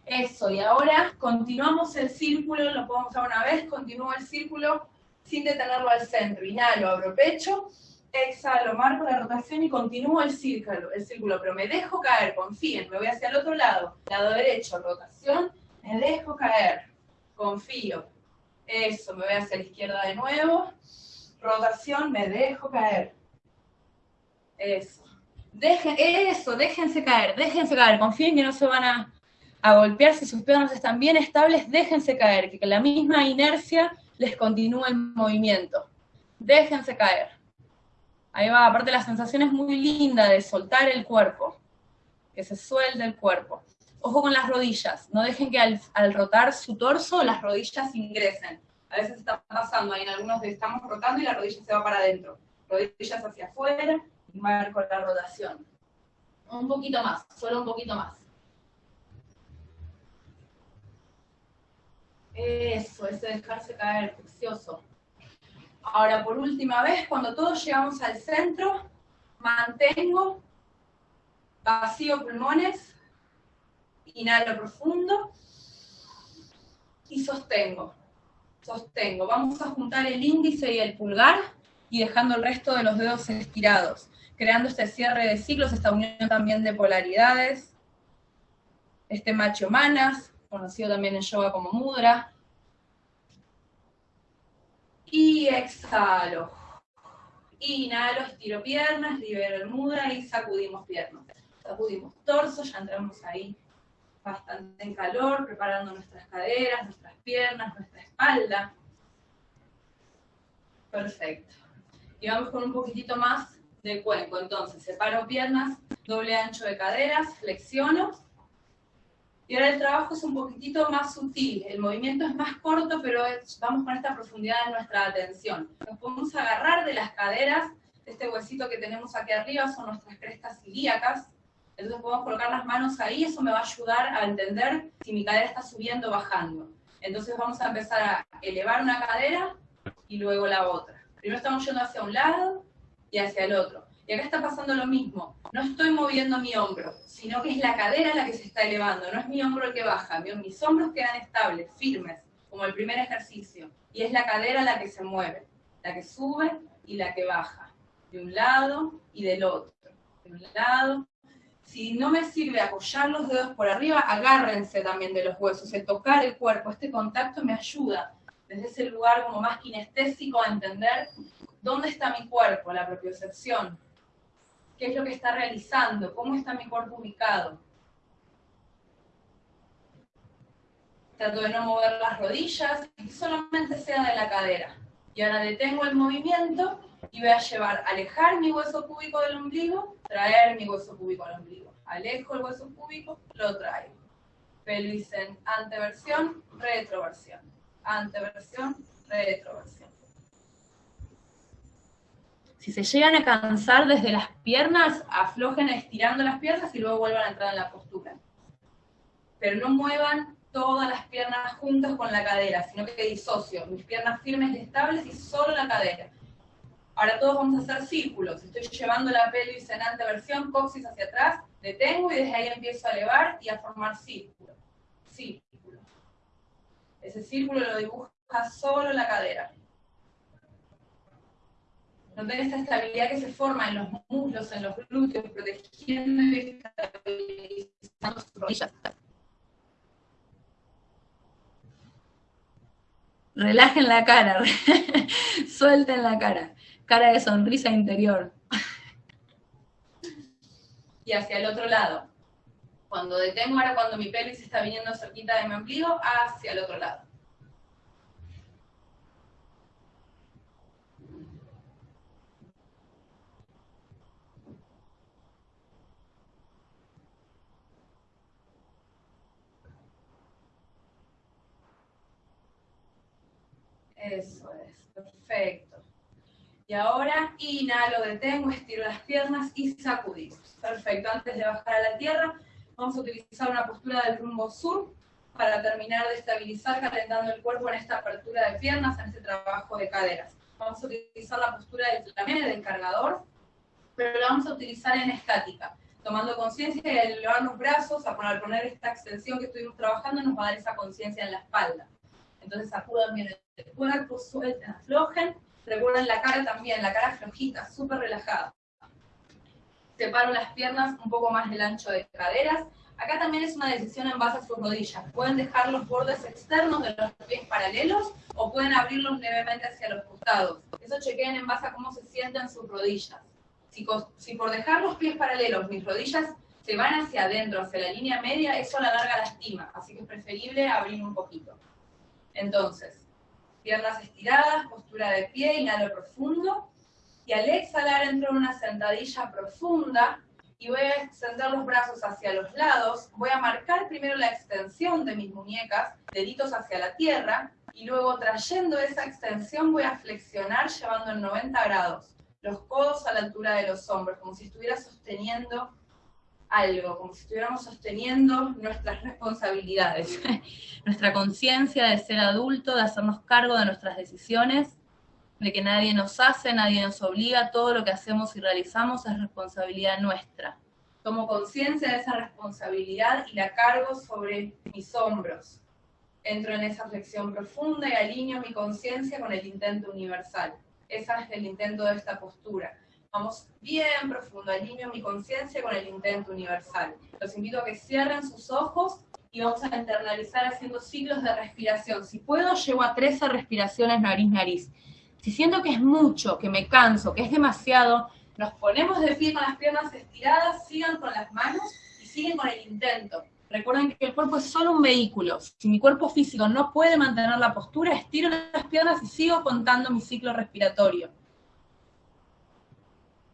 Eso, y ahora continuamos el círculo, lo podemos hacer una vez, continúo el círculo sin detenerlo al centro. Inhalo, abro pecho, exhalo, marco la rotación y continúo el círculo, el círculo, pero me dejo caer, confíen, me voy hacia el otro lado, lado derecho, rotación, me dejo caer, confío. Eso, me voy hacia la izquierda de nuevo, rotación, me dejo caer. Eso. Dejen, eso, déjense caer, déjense caer, confíen que no se van a a golpearse, sus piernas están bien estables, déjense caer, que la misma inercia les continúe el movimiento. Déjense caer. Ahí va, aparte la sensación es muy linda de soltar el cuerpo, que se suelte el cuerpo. Ojo con las rodillas, no dejen que al, rotar su torso las rodillas ingresen. A veces está pasando, ahí en algunos estamos rotando y la rodilla se va para adentro. Rodillas hacia afuera y marco la rotación. Un poquito más, solo un poquito más. Eso, ese dejarse caer, precioso. Ahora, por última vez, cuando todos llegamos al centro, mantengo, vacío pulmones, inhalo profundo y sostengo. Sostengo. Vamos a juntar el índice y el pulgar y dejando el resto de los dedos estirados, creando este cierre de ciclos, esta unión también de polaridades, este macho manas, conocido también en yoga como mudra. Y exhalo. Inhalo, estiro piernas, libero el mudra y sacudimos piernas. Sacudimos torso, ya entramos ahí bastante en calor, preparando nuestras caderas, nuestras piernas, nuestra espalda. Perfecto. Y vamos con un poquitito más de cuenco. Entonces, separo piernas, doble ancho de caderas, flexiono y ahora el trabajo es un poquitito más sutil, el movimiento es más corto, pero vamos con esta profundidad en nuestra atención. Nos podemos agarrar de las caderas, este huesito que tenemos aquí arriba son nuestras crestas ilíacas, entonces podemos colocar las manos ahí, eso me va a ayudar a entender si mi cadera está subiendo o bajando. Entonces vamos a empezar a elevar una cadera y luego la otra. Primero estamos yendo hacia un lado y hacia el otro. Y acá está pasando lo mismo. No estoy moviendo mi hombro, sino que es la cadera la que se está elevando. No es mi hombro el que baja. Mis hombros quedan estables, firmes, como el primer ejercicio. Y es la cadera la que se mueve, la que sube y la que baja. De un lado y del otro. De un lado si no me sirve apoyar los dedos por arriba, agárrense también de los huesos, el tocar el cuerpo, este contacto me ayuda desde ese lugar como más kinestésico a entender dónde está mi cuerpo, la propiocepción, qué es lo que está realizando, cómo está mi cuerpo ubicado. Trato de no mover las rodillas solamente sea de la cadera. Y ahora detengo el movimiento y voy a llevar, alejar mi hueso cúbico del ombligo, traer mi hueso cúbico al ombligo. Alejo el hueso cúbico, lo traigo. Pelvis en anteversión, retroversión. Anteversión, retroversión. Si se llegan a cansar desde las piernas, aflojen estirando las piernas y luego vuelvan a entrar en la postura. Pero no muevan todas las piernas juntas con la cadera, sino que disocio. Mis piernas firmes y estables y solo la cadera. Ahora todos vamos a hacer círculos. Estoy llevando la pelvis en anteversión, coxis hacia atrás, detengo y desde ahí empiezo a elevar y a formar círculos. Círculos. Ese círculo lo dibuja solo la cadera. Noten esta estabilidad que se forma en los muslos, en los glúteos, protegiendo y estabilizando sus rodillas. Relajen la cara, suelten la cara cara de sonrisa interior. y hacia el otro lado. Cuando detengo, ahora cuando mi pelvis está viniendo cerquita de mi ombligo, hacia el otro lado. Eso es, perfecto. Y ahora inhalo, detengo, estiro las piernas y sacudimos. Perfecto, antes de bajar a la tierra, vamos a utilizar una postura del rumbo sur para terminar de estabilizar calentando el cuerpo en esta apertura de piernas, en este trabajo de caderas. Vamos a utilizar la postura del flamé, del cargador, pero la vamos a utilizar en estática, tomando conciencia al elevar los brazos, a poner, esta extensión que estuvimos trabajando, nos va a dar esa conciencia en la espalda. Entonces sacudan bien el cuerpo, suelten, aflojen, Recuerden la cara también, la cara flojita, súper relajada. Separo las piernas un poco más del ancho de caderas. Acá también es una decisión en base a sus rodillas. Pueden dejar los bordes externos de los pies paralelos o pueden abrirlos levemente hacia los costados. Eso chequen en base a cómo se sienten sus rodillas. Si, si por dejar los pies paralelos mis rodillas se van hacia adentro, hacia la línea media, eso a la larga lastima. Así que es preferible abrir un poquito. Entonces, Piernas estiradas, postura de pie, inhalo profundo. Y al exhalar entro en una sentadilla profunda y voy a extender los brazos hacia los lados. Voy a marcar primero la extensión de mis muñecas, deditos hacia la tierra, y luego trayendo esa extensión voy a flexionar llevando en 90 grados. Los codos a la altura de los hombros, como si estuviera sosteniendo algo, como si estuviéramos sosteniendo nuestras responsabilidades, nuestra conciencia de ser adulto, de hacernos cargo de nuestras decisiones, de que nadie nos hace, nadie nos obliga, todo lo que hacemos y realizamos es responsabilidad nuestra. Tomo conciencia de esa responsabilidad y la cargo sobre mis hombros. Entro en esa reflexión profunda y alineo mi conciencia con el intento universal. Ese es el intento de esta postura Vamos bien profundo, alineo mi conciencia con el intento universal. Los invito a que cierren sus ojos y vamos a internalizar haciendo ciclos de respiración. Si puedo, llevo a 13 respiraciones nariz-nariz. Si siento que es mucho, que me canso, que es demasiado, nos ponemos de pie con las piernas estiradas, sigan con las manos y siguen con el intento. Recuerden que el cuerpo es solo un vehículo. Si mi cuerpo físico no puede mantener la postura, estiro las piernas y sigo contando mi ciclo respiratorio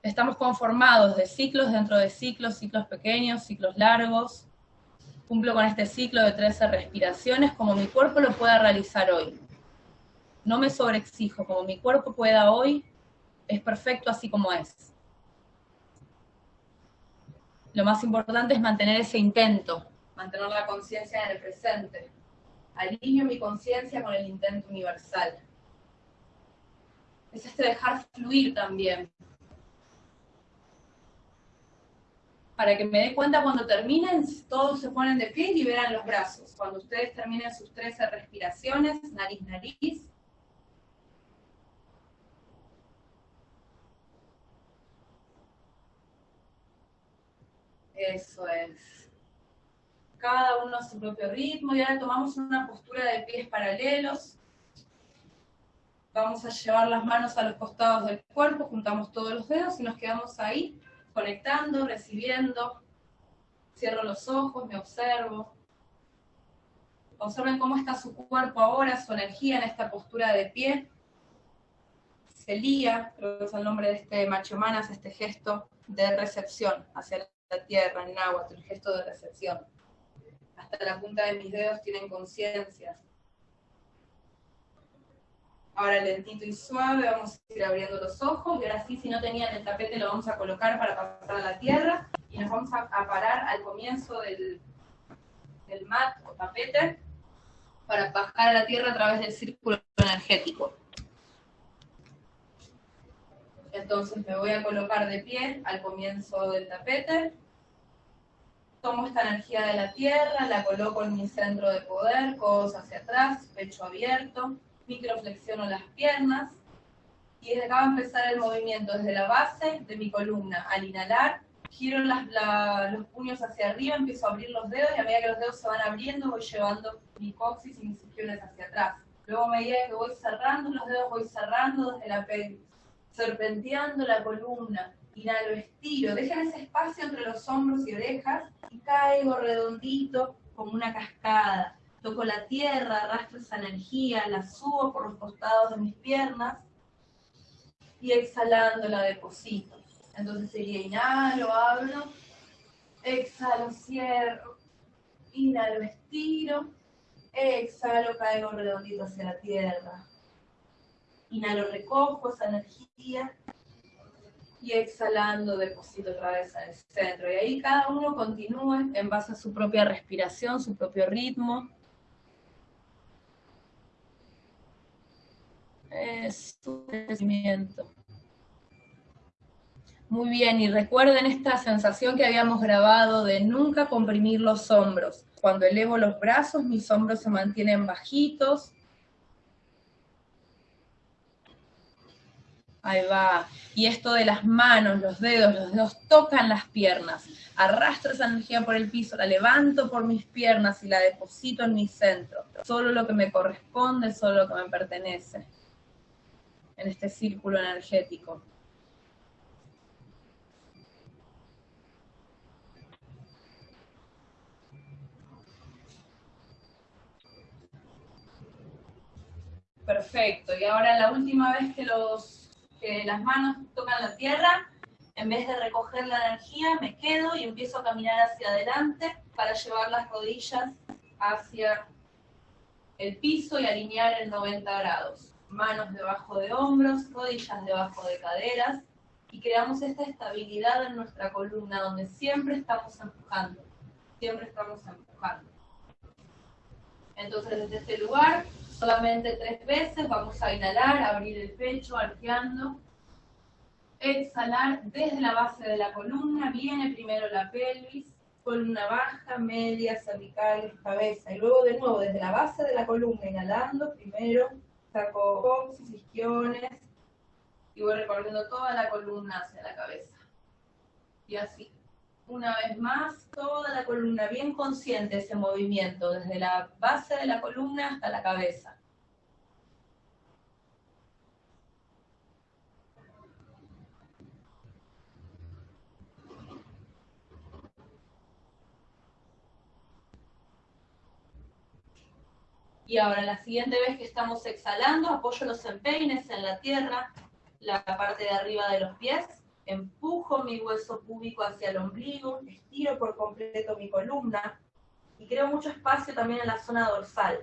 estamos conformados de ciclos dentro de ciclos, ciclos pequeños, ciclos largos. Cumplo con este ciclo de 13 respiraciones como mi cuerpo lo pueda realizar hoy. No me sobreexijo, como mi cuerpo pueda hoy, es perfecto así como es. Lo más importante es mantener ese intento, mantener la conciencia en el presente. Alineo mi conciencia con el intento universal. Es este dejar fluir también. Para que me dé cuenta cuando terminen, todos se ponen de pie y liberan los brazos. Cuando ustedes terminen sus 13 respiraciones, nariz, nariz, Eso es. Cada uno a su propio ritmo y ahora tomamos una postura de pies paralelos. Vamos a llevar las manos a los costados del cuerpo, juntamos todos los dedos y nos quedamos ahí, conectando, recibiendo. Cierro los ojos, me observo. Observen cómo está su cuerpo ahora, su energía en esta postura de pie. Celía, creo que es el nombre de este machomanas, este gesto de recepción hacia la tierra, en agua, el gesto de recepción. Hasta la punta de mis dedos tienen conciencia. Ahora lentito y suave vamos a ir abriendo los ojos y ahora sí, si no tenían el tapete lo vamos a colocar para pasar a la tierra y nos vamos a, parar al comienzo del, del mat o tapete para bajar a la tierra a través del círculo energético. Entonces me voy a colocar de pie al comienzo del tapete. Tomo esta energía de la tierra, la coloco en mi centro de poder, codos hacia atrás, pecho abierto, microflexiono las piernas. Y desde acá a empezar el movimiento desde la base de mi columna. Al inhalar, giro los puños hacia arriba, empiezo a abrir los dedos y a medida que los dedos se van abriendo voy llevando mi coxis y mis isquiones hacia atrás. Luego a medida que voy cerrando los dedos voy cerrando desde la pelvis serpenteando la columna, inhalo, estiro, dejen ese espacio entre los hombros y orejas y caigo redondito como una cascada. Toco la tierra, arrastro esa energía, la subo por los costados de mis piernas y exhalando la deposito. Entonces sería inhalo, abro, exhalo, cierro, inhalo, estiro, exhalo, caigo redondito hacia la tierra. Inhalo, recojo esa energía y exhalando deposito otra vez el centro. Y ahí cada uno continúe en base a su propia respiración, su propio ritmo. Es su crecimiento. Muy bien, y recuerden esta sensación que habíamos grabado de nunca comprimir los hombros. Cuando elevo los brazos, mis hombros se mantienen bajitos, Ahí va. Y esto de las manos, los dedos, los dedos tocan las piernas. Arrastro esa energía por el piso, la levanto por mis piernas y la deposito en mi centro. Solo lo que me corresponde, solo lo que me pertenece. En este círculo energético. Perfecto. Y ahora la última vez que los que las manos tocan la tierra, en vez de recoger la energía, me quedo y empiezo a caminar hacia adelante para llevar las rodillas hacia el piso y alinear en 90 grados. Manos debajo de hombros, rodillas debajo de caderas y creamos esta estabilidad en nuestra columna donde siempre estamos empujando, siempre estamos empujando. Entonces desde este lugar solamente tres veces, vamos a inhalar, abrir el pecho, arqueando, exhalar desde la base de la columna, viene primero la pelvis, columna baja, media, cervical, cabeza, y luego de nuevo desde la base de la columna, inhalando, primero saco coxis, isquiones, y voy recorriendo toda la columna hacia la cabeza. Y así. Una vez más, toda la columna, bien consciente ese movimiento, desde la base de la columna hasta la cabeza. Y ahora, la siguiente vez que estamos exhalando, apoyo los empeines en la tierra, la parte de arriba de los pies, empujo mi hueso púbico hacia el ombligo, estiro por completo mi columna y creo mucho espacio también en la zona dorsal.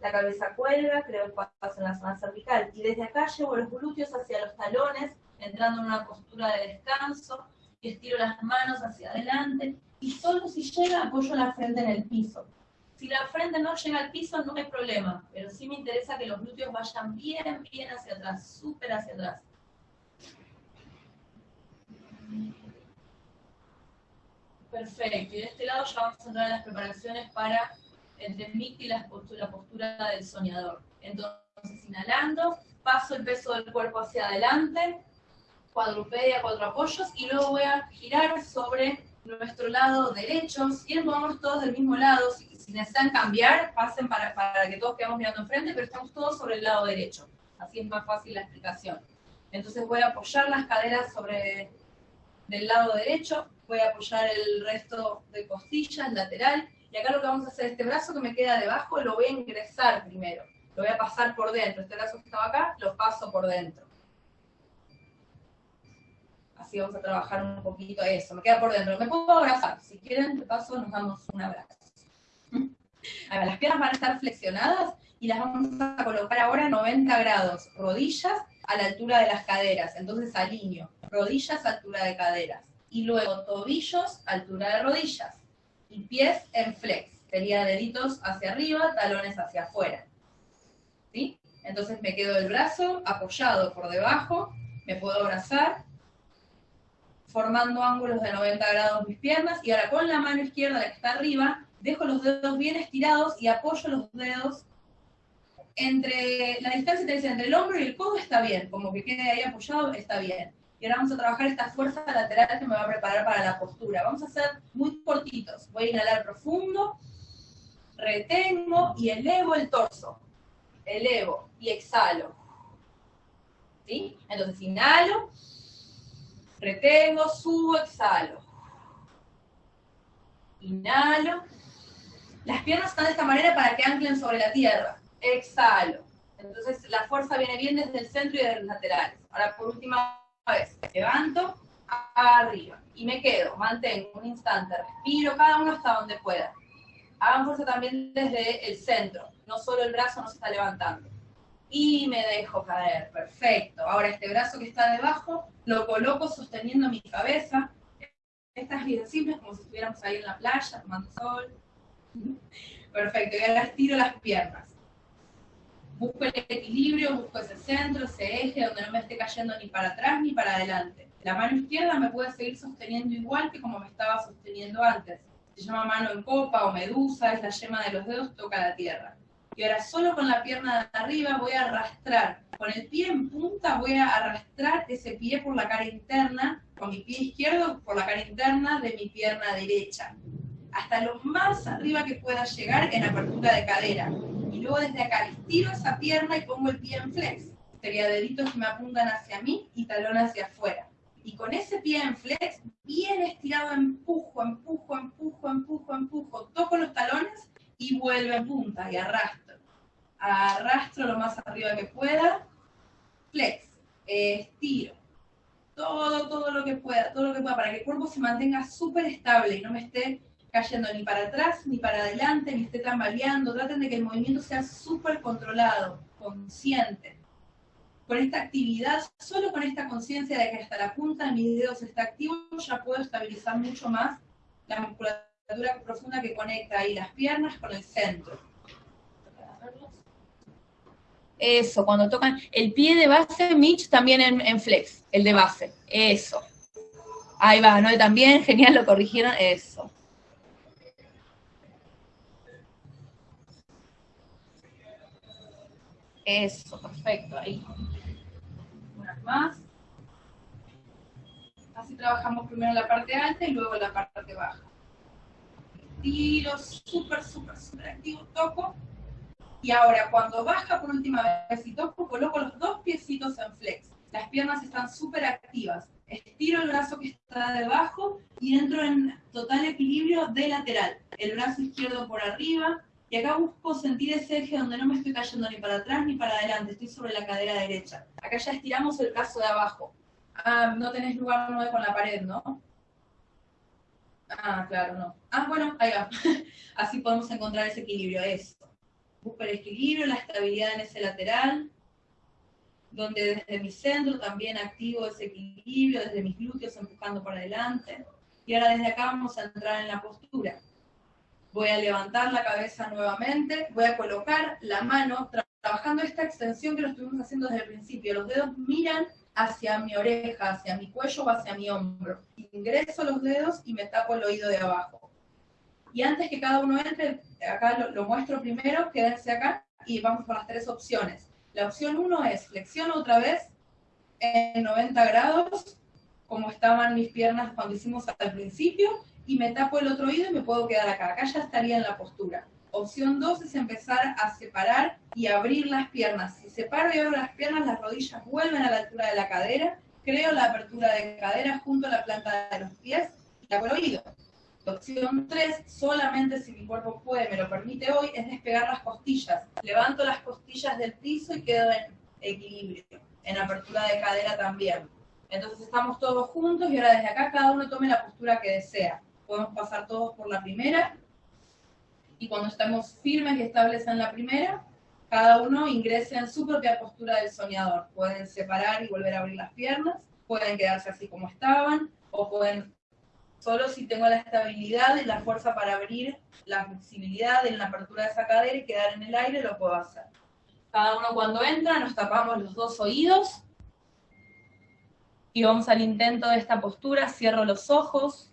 La cabeza cuelga, creo espacio en la zona cervical y desde acá llevo los glúteos hacia los talones, entrando en una postura de descanso y estiro las manos hacia adelante y solo si llega apoyo la frente en el piso. Si la frente no llega al piso, no hay problema, pero sí me interesa que los glúteos vayan bien, bien hacia atrás, súper hacia atrás. Perfecto, y de este lado ya vamos a entrar en las preparaciones para el technique y la postura, postura del soñador. Entonces, inhalando, paso el peso del cuerpo hacia adelante, cuadrupedia, cuatro apoyos, y luego voy a girar sobre nuestro lado derecho. Si quieren, vamos todos del mismo lado. Si, si necesitan cambiar, pasen para, que todos quedemos mirando enfrente, pero estamos todos sobre el lado derecho. Así es más fácil la explicación. Entonces voy a apoyar las caderas sobre del lado derecho, voy a apoyar el resto de costillas, lateral, y acá lo que vamos a hacer, este brazo que me queda debajo, lo voy a ingresar primero, lo voy a pasar por dentro, este brazo que estaba acá, lo paso por dentro. Así vamos a trabajar un poquito eso, me queda por dentro. Me puedo abrazar, si quieren, de paso nos damos un abrazo. Las piernas van a estar flexionadas y las vamos a colocar ahora 90 grados, rodillas a la altura de las caderas, entonces alineo, rodillas altura de caderas, y luego tobillos altura de rodillas, y pies en flex, sería deditos hacia arriba, talones hacia afuera. ¿Sí? Entonces me quedo el brazo apoyado por debajo, me puedo abrazar, formando ángulos de 90 grados mis piernas, y ahora con la mano izquierda, la que está arriba, dejo los dedos bien estirados y apoyo los dedos entre la distancia entre el hombro y el codo está bien, como que quede ahí apoyado está bien. Y ahora vamos a trabajar esta fuerza lateral que me va a preparar para la postura. Vamos a hacer muy cortitos. Voy a inhalar profundo, retengo y elevo el torso. Elevo y exhalo. ¿Sí? Entonces inhalo, retengo, subo, exhalo. Inhalo. Las piernas están de esta manera para que anclen sobre la tierra exhalo. Entonces la fuerza viene bien desde el centro y de los laterales. Ahora por última vez, levanto arriba y me quedo, mantengo un instante, respiro cada uno hasta donde pueda. Hagan fuerza también desde el centro, no solo el brazo no se está levantando. Y me dejo caer, perfecto. Ahora este brazo que está debajo lo coloco sosteniendo mi cabeza. Estas bien simples, como si estuviéramos ahí en la playa, tomando sol. Perfecto, y ahora estiro las piernas busco el equilibrio, busco ese centro, ese eje donde no me esté cayendo ni para atrás ni para adelante. La mano izquierda me puede seguir sosteniendo igual que como me estaba sosteniendo antes. Se llama mano en copa o medusa, es la yema de los dedos, toca la tierra. Y ahora solo con la pierna de arriba voy a arrastrar. Con el pie en punta voy a arrastrar ese pie por la cara interna, con mi pie izquierdo por la cara interna de mi pierna derecha. Hasta lo más arriba que pueda llegar en apertura de cadera y luego desde acá estiro esa pierna y pongo el pie en flex. Sería deditos que me apuntan hacia mí y talón hacia afuera. Y con ese pie en flex, bien estirado, empujo, empujo, empujo, empujo, empujo, toco los talones y vuelvo en punta y arrastro. Arrastro lo más arriba que pueda, flex, estiro. Todo, todo lo que pueda, todo lo que pueda, para que el cuerpo se mantenga súper estable y no me esté cayendo ni para atrás, ni para adelante, ni esté tambaleando. Traten de que el movimiento sea súper controlado, consciente. Con esta actividad, solo con esta conciencia de que hasta la punta de mis dedos está activo, ya puedo estabilizar mucho más la musculatura profunda que conecta ahí las piernas con el centro. Eso, cuando tocan el pie de base, Mitch también en, en flex, el de base. Eso. Ahí va, ¿no? También, genial, lo corrigieron. Eso. Eso, perfecto, ahí. Una más. Así trabajamos primero la parte alta y luego la parte baja. Tiro, súper, súper, súper activo, toco. Y ahora cuando baja por última vez y toco, coloco los dos piecitos en flex. Las piernas están súper activas. Estiro el brazo que está debajo y entro en total equilibrio de lateral. El brazo izquierdo por arriba, y acá busco sentir ese eje donde no me estoy cayendo ni para atrás ni para adelante, estoy sobre la cadera derecha. Acá ya estiramos el brazo de abajo. Ah, no tenés lugar no con la pared, ¿no? Ah, claro, no. Ah, bueno, ahí va. Así podemos encontrar ese equilibrio, eso. Busco el equilibrio, la estabilidad en ese lateral, donde desde mi centro también activo ese equilibrio, desde mis glúteos empujando para adelante. Y ahora desde acá vamos a entrar en la postura. Voy a levantar la cabeza nuevamente, voy a colocar la mano, trabajando esta extensión que lo estuvimos haciendo desde el principio. Los dedos miran hacia mi oreja, hacia mi cuello o hacia mi hombro. Ingreso los dedos y me tapo el oído de abajo. Y antes que cada uno entre, acá lo, lo muestro primero, quédense acá y vamos por las tres opciones. La opción 1 es flexiono otra vez en 90 grados, como estaban mis piernas cuando hicimos al principio, y me tapo el otro oído y me puedo quedar acá. Acá ya estaría en la postura. Opción 2 es empezar a separar y abrir las piernas. Si separo y abro las piernas, las rodillas vuelven a la altura de la cadera, creo la apertura de cadera junto a la planta de los pies y tapo el oído. opción 3, solamente si mi cuerpo puede, me lo permite hoy, es despegar las costillas. Levanto las costillas del piso y quedo en equilibrio, en apertura de cadera también. Entonces estamos todos juntos y ahora desde acá cada uno tome la postura que desea podemos pasar todos por la primera. Y cuando estamos firmes y estables en la primera, cada uno ingrese en su propia postura del soñador. Pueden separar y volver a abrir las piernas, pueden quedarse así como estaban, o pueden, solo si tengo la estabilidad y la fuerza para abrir la flexibilidad en la apertura de esa cadera y quedar en el aire, lo puedo hacer. Cada uno cuando entra nos tapamos los dos oídos y vamos al intento de esta postura, cierro los ojos,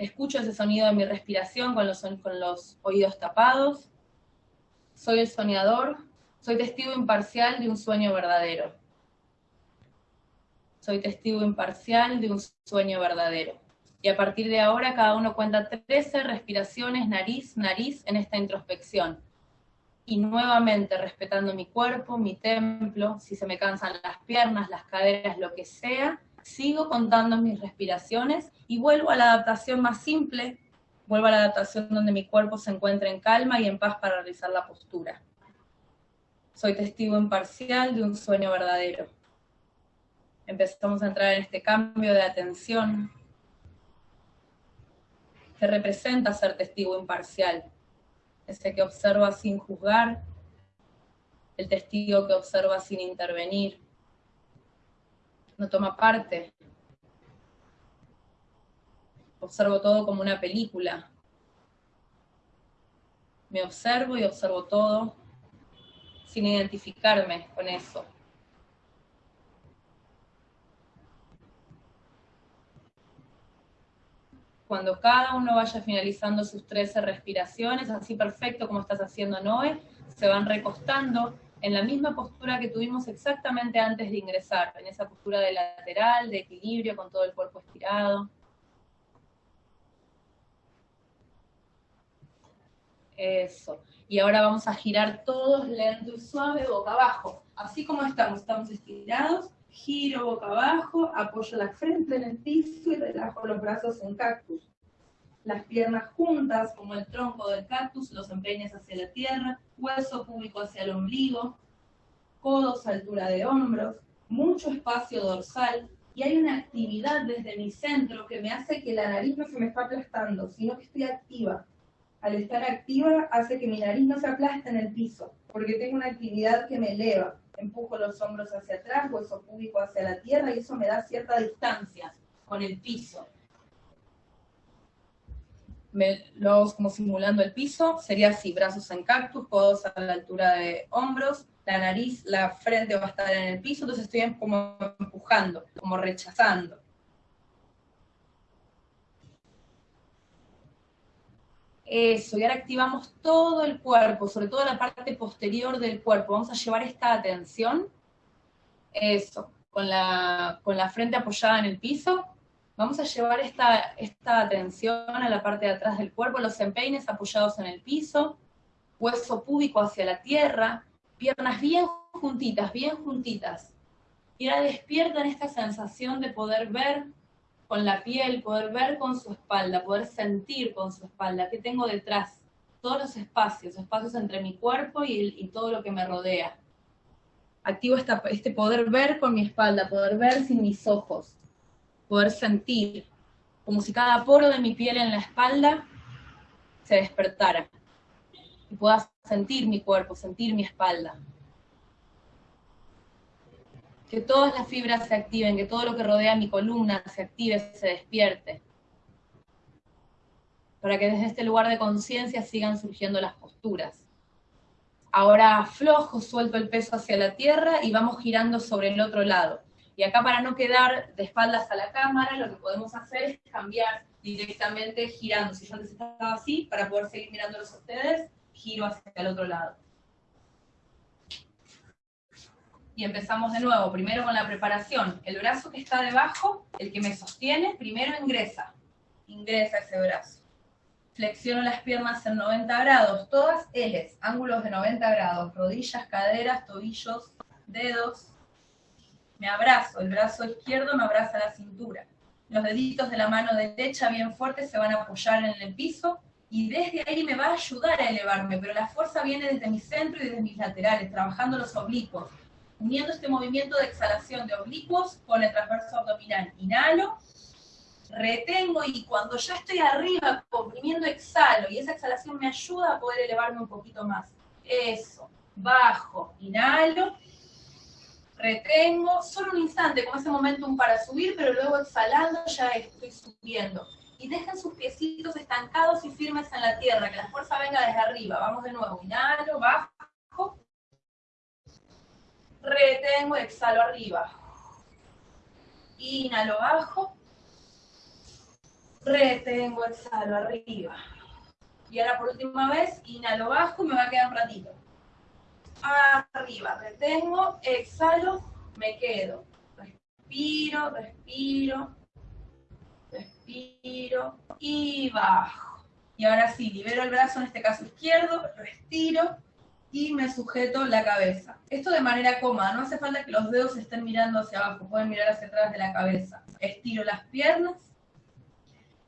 Escucho ese sonido de mi respiración con los, oídos tapados. Soy el soñador. Soy testigo imparcial de un sueño verdadero. Soy testigo imparcial de un sueño verdadero. Y a partir de ahora cada uno cuenta 13 respiraciones nariz, nariz en esta introspección. Y nuevamente respetando mi cuerpo, mi templo, si se me cansan las piernas, las caderas, lo que sea, sigo contando mis respiraciones y vuelvo a la adaptación más simple, vuelvo a la adaptación donde mi cuerpo se encuentra en calma y en paz para realizar la postura. Soy testigo imparcial de un sueño verdadero. Empezamos a entrar en este cambio de atención que representa ser testigo imparcial, ese que observa sin juzgar, el testigo que observa sin intervenir, no toma parte. Observo todo como una película. Me observo y observo todo sin identificarme con eso. Cuando cada uno vaya finalizando sus 13 respiraciones, así perfecto como estás haciendo Noé, se van recostando en la misma postura que tuvimos exactamente antes de ingresar, en esa postura de lateral, de equilibrio, con todo el cuerpo estirado. Eso. Y ahora vamos a girar todos lento y suave, boca abajo. Así como estamos, estamos estirados, giro boca abajo, apoyo la frente en el piso y relajo los brazos en cactus. Las piernas juntas, como el tronco del cactus, los empeines hacia la tierra, hueso público hacia el ombligo, codos a altura de hombros, mucho espacio dorsal, y hay una actividad desde mi centro que me hace que la nariz no se me está aplastando, sino que estoy activa. Al estar activa hace que mi nariz no se aplaste en el piso, porque tengo una actividad que me eleva. Empujo los hombros hacia atrás, hueso público hacia la tierra, y eso me da cierta distancia con el piso me, lo hago como simulando el piso, sería así, brazos en cactus, codos a la altura de hombros, la nariz, la frente va a estar en el piso, entonces estoy como empujando, como rechazando. Eso, y ahora activamos todo el cuerpo, sobre todo la parte posterior del cuerpo. Vamos a llevar esta atención, eso, con la, con la frente apoyada en el piso, Vamos a llevar esta, esta atención a la parte de atrás del cuerpo, los empeines apoyados en el piso, hueso púbico hacia la tierra, piernas bien juntitas, bien juntitas. Y ahora despiertan esta sensación de poder ver con la piel, poder ver con su espalda, poder sentir con su espalda qué tengo detrás, todos los espacios, espacios entre mi cuerpo y, todo lo que me rodea. Activo este poder ver con mi espalda, poder ver sin mis ojos poder sentir, como si cada poro de mi piel en la espalda se despertara y pueda sentir mi cuerpo, sentir mi espalda. Que todas las fibras se activen, que todo lo que rodea mi columna se active, se despierte. para que desde este lugar de conciencia sigan surgiendo las posturas. Ahora aflojo, suelto el peso hacia la tierra y vamos girando sobre el otro lado. Y acá para no quedar de espaldas a la cámara, lo que podemos hacer es cambiar directamente girando. Si yo antes estaba así, para poder seguir mirándolos a ustedes, giro hacia el otro lado. Y empezamos de nuevo, primero con la preparación. El brazo que está debajo, el que me sostiene, primero ingresa. Ingresa ese brazo. Flexiono las piernas en 90 grados, todas L's, ángulos de 90 grados, rodillas, caderas, tobillos, dedos. Me abrazo, el brazo izquierdo me abraza la cintura. Los deditos de la mano derecha bien fuertes se van a apoyar en el piso y desde ahí me va a ayudar a elevarme, pero la fuerza viene desde mi centro y desde mis laterales, trabajando los oblicuos, uniendo este movimiento de exhalación de oblicuos con el transverso abdominal. Inhalo, retengo y cuando ya estoy arriba, comprimiendo, exhalo y esa exhalación me ayuda a poder elevarme un poquito más. Eso, bajo, inhalo, retengo, solo un instante, con ese momentum para subir, pero luego exhalando ya estoy subiendo. Y dejen sus piecitos estancados y firmes en la tierra, que la fuerza venga desde arriba. Vamos de nuevo, inhalo, bajo, retengo, exhalo arriba. Inhalo, bajo, retengo, exhalo arriba. Y ahora por última vez, inhalo, bajo, me va a quedar un ratito arriba, retengo, exhalo, me quedo. Respiro, respiro, respiro y bajo. Y ahora sí, libero el brazo, en este caso izquierdo, respiro y me sujeto la cabeza. Esto de manera cómoda, no hace falta que los dedos estén mirando hacia abajo, pueden mirar hacia atrás de la cabeza. Estiro las piernas.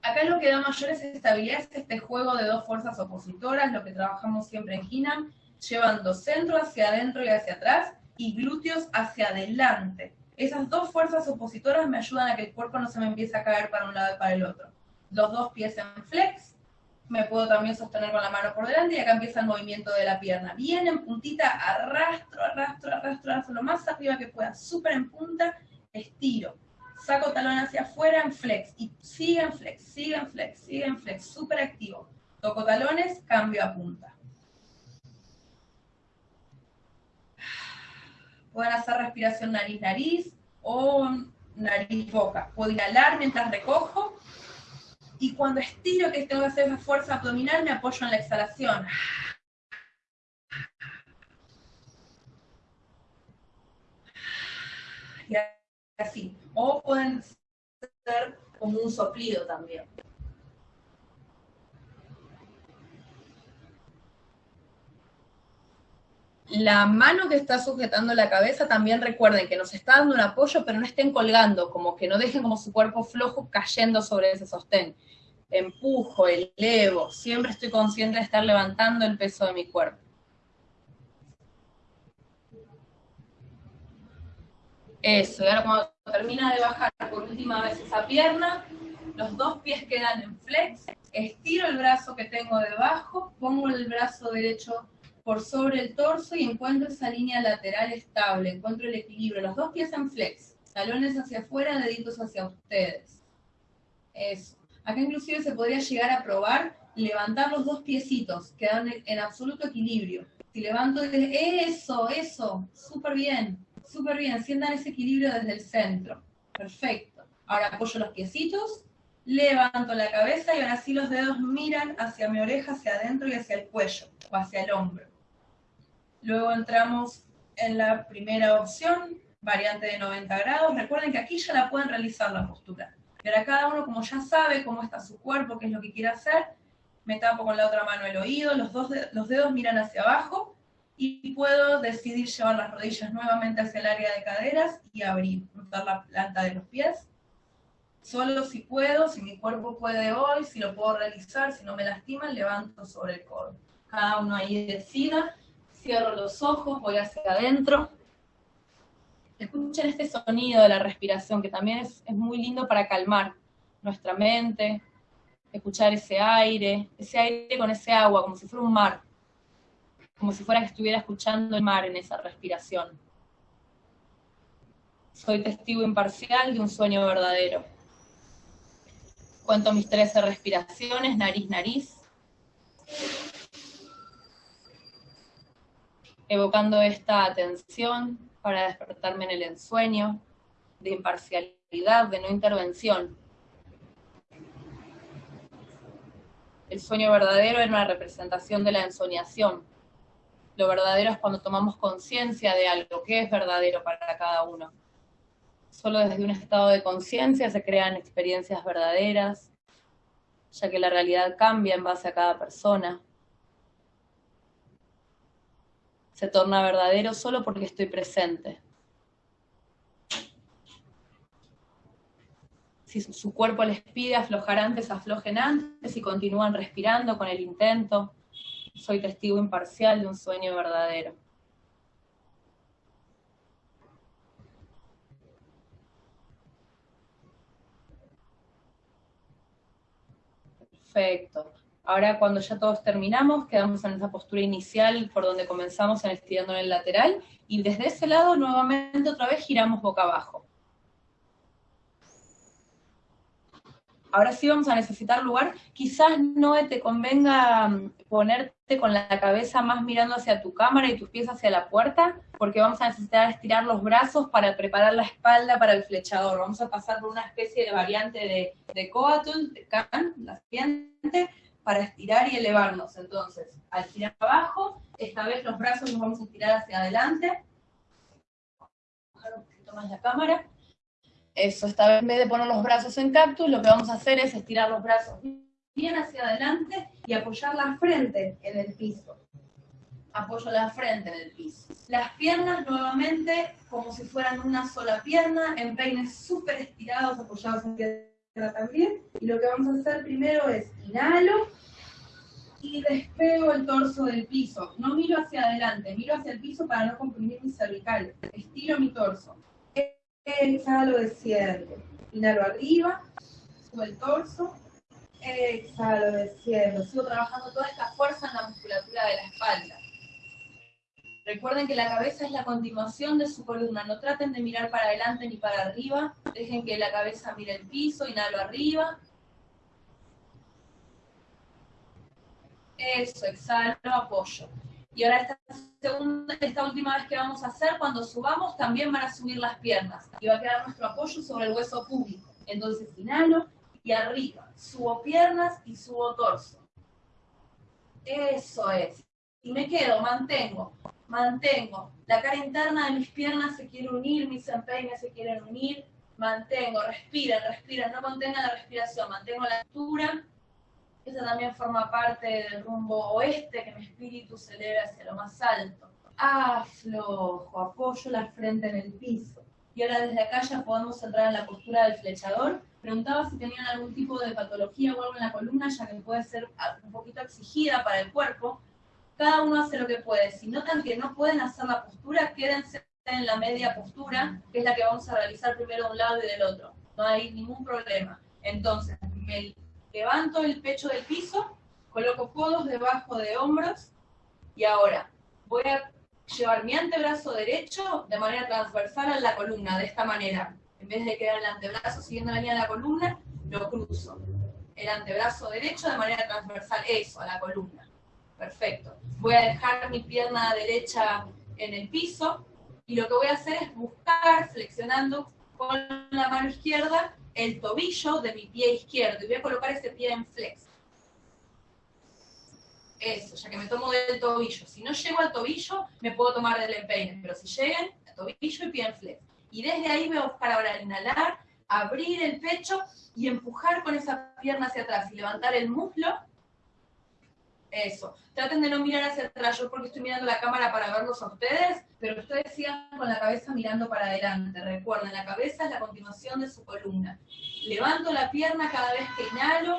Acá lo que da mayor es estabilidad, es este juego de dos fuerzas opositoras, lo que trabajamos siempre en Hinam, llevando centro hacia adentro y hacia atrás y glúteos hacia adelante. Esas dos fuerzas opositoras me ayudan a que el cuerpo no se me empiece a caer para un lado y para el otro. Los dos pies en flex, me puedo también sostener con la mano por delante y acá empieza el movimiento de la pierna. Bien en puntita, arrastro, arrastro, arrastro, arrastro, lo más arriba que pueda, súper en punta, estiro. Saco talón hacia afuera en flex y sigue en flex, sigue en flex, sigue en flex, súper activo. Toco talones, cambio a punta. Pueden hacer respiración nariz-nariz o nariz-boca. Puedo inhalar mientras recojo y cuando estiro que tengo que hacer esa fuerza abdominal me apoyo en la exhalación. Y así. O pueden ser como un soplido también. La mano que está sujetando la cabeza también recuerden que nos está dando un apoyo, pero no estén colgando, como que no dejen como su cuerpo flojo cayendo sobre ese sostén. Empujo, elevo, siempre estoy consciente de estar levantando el peso de mi cuerpo. Eso, y ahora cuando termina de bajar por última vez esa pierna, los dos pies quedan en flex, estiro el brazo que tengo debajo, pongo el brazo derecho por sobre el torso y encuentro esa línea lateral estable, encuentro el equilibrio, los dos pies en flex, talones hacia afuera, deditos hacia ustedes. Eso. Acá inclusive se podría llegar a probar levantar los dos piecitos, quedan en absoluto equilibrio. Si levanto. Eso, eso, súper bien, súper bien, sientan ese equilibrio desde el centro. Perfecto. Ahora apoyo los piecitos, levanto la cabeza y ahora sí los dedos miran hacia mi oreja, hacia adentro y hacia el cuello, o hacia el hombro. Luego entramos en la primera opción, variante de 90 grados. Recuerden que aquí ya la pueden realizar la postura. Y ahora cada uno, como ya sabe cómo está su cuerpo, qué es lo que quiere hacer, me tapo con la otra mano el oído, los, dos los dedos miran hacia abajo y puedo decidir llevar las rodillas nuevamente hacia el área de caderas y abrir, notar la planta de los pies. Solo si puedo, si mi cuerpo puede hoy, si lo puedo realizar, si no me lastiman, levanto sobre el codo. Cada uno ahí decida cierro los ojos, voy hacia adentro. Escuchen este sonido de la respiración, que también es, muy lindo para calmar nuestra mente, escuchar ese aire, ese aire con ese agua, como si fuera un mar, como si fuera que estuviera escuchando el mar en esa respiración. Soy testigo imparcial de un sueño verdadero. Cuento mis 13 respiraciones, nariz, nariz. Evocando esta atención para despertarme en el ensueño, de imparcialidad, de no intervención. El sueño verdadero es una representación de la ensoñación. Lo verdadero es cuando tomamos conciencia de algo, que es verdadero para cada uno. Solo desde un estado de conciencia se crean experiencias verdaderas, ya que la realidad cambia en base a cada persona. Se torna verdadero solo porque estoy presente. Si su cuerpo les pide aflojar antes, aflojen antes y continúan respirando con el intento. Soy testigo imparcial de un sueño verdadero. Perfecto. Ahora cuando ya todos terminamos, quedamos en esa postura inicial por donde comenzamos en estirando en el lateral y desde ese lado nuevamente otra vez giramos boca abajo. Ahora sí vamos a necesitar lugar. Quizás no te convenga mm, ponerte con la cabeza más mirando hacia tu cámara y tus pies hacia la puerta, porque vamos a necesitar estirar los brazos para preparar la espalda para el flechador. Vamos a pasar por una especie de variante de, de coatul, de can, la siguiente, para estirar y elevarnos. Entonces, al girar abajo, esta vez los brazos los vamos a estirar hacia adelante. Bajar un poquito más la cámara. Eso, esta vez en vez de poner los brazos en cactus, lo que vamos a hacer es estirar los brazos bien hacia adelante y apoyar la frente en el piso. Apoyo la frente en el piso. Las piernas nuevamente como si fueran una sola pierna, en peines súper estirados, apoyados tierra también. Y lo que vamos a hacer primero es inhalo y despego el torso del piso. No miro hacia adelante, miro hacia el piso para no comprimir mi cervical. Estiro mi torso. Exhalo, desciendo. Inhalo arriba, subo el torso. Exhalo, desciendo. Sigo trabajando toda esta fuerza en la musculatura de la espalda. Recuerden que la cabeza es la continuación de su columna. No traten de mirar para adelante ni para arriba. Dejen que la cabeza mire el piso. Inhalo arriba. Eso, exhalo, apoyo. Y ahora esta, segunda, esta última vez que vamos a hacer, cuando subamos, también van a subir las piernas. Y va a quedar nuestro apoyo sobre el hueso público. Entonces inhalo y arriba. Subo piernas y subo torso. Eso es. Y me quedo, mantengo, mantengo. La cara interna de mis piernas se quiere unir, mis empeines se quieren unir. Mantengo, respiren, respiren, no contengan la respiración, mantengo la altura esa también forma parte del rumbo oeste, que mi espíritu se eleve hacia lo más alto. Aflojo, apoyo la frente en el piso. Y ahora desde acá ya podemos entrar en la postura del flechador. Preguntaba si tenían algún tipo de patología o algo en la columna, ya que puede ser un poquito exigida para el cuerpo. Cada uno hace lo que puede. Si notan que no pueden hacer la postura, quédense en la media postura, que es la que vamos a realizar primero de un lado y del otro. No hay ningún problema. Entonces, me levanto el pecho del piso, coloco codos debajo de hombros y ahora voy a llevar mi antebrazo derecho de manera transversal a la columna, de esta manera. En vez de quedar el antebrazo siguiendo la línea de la columna, lo cruzo. El antebrazo derecho de manera transversal, eso, a la columna. Perfecto. Voy a dejar mi pierna derecha en el piso y lo que voy a hacer es buscar, flexionando con la mano izquierda, el tobillo de mi pie izquierdo y voy a colocar ese pie en flex. Eso, ya que me tomo del tobillo. Si no llego al tobillo, me puedo tomar del empeine, pero si lleguen, tobillo y pie en flex. Y desde ahí voy a buscar ahora inhalar, abrir el pecho y empujar con esa pierna hacia atrás y levantar el muslo. Eso. Traten de no mirar hacia atrás, yo porque estoy mirando la cámara para verlos a ustedes, pero ustedes sigan con la cabeza mirando para adelante. Recuerden, la cabeza es la continuación de su columna. Levanto la pierna cada vez que inhalo,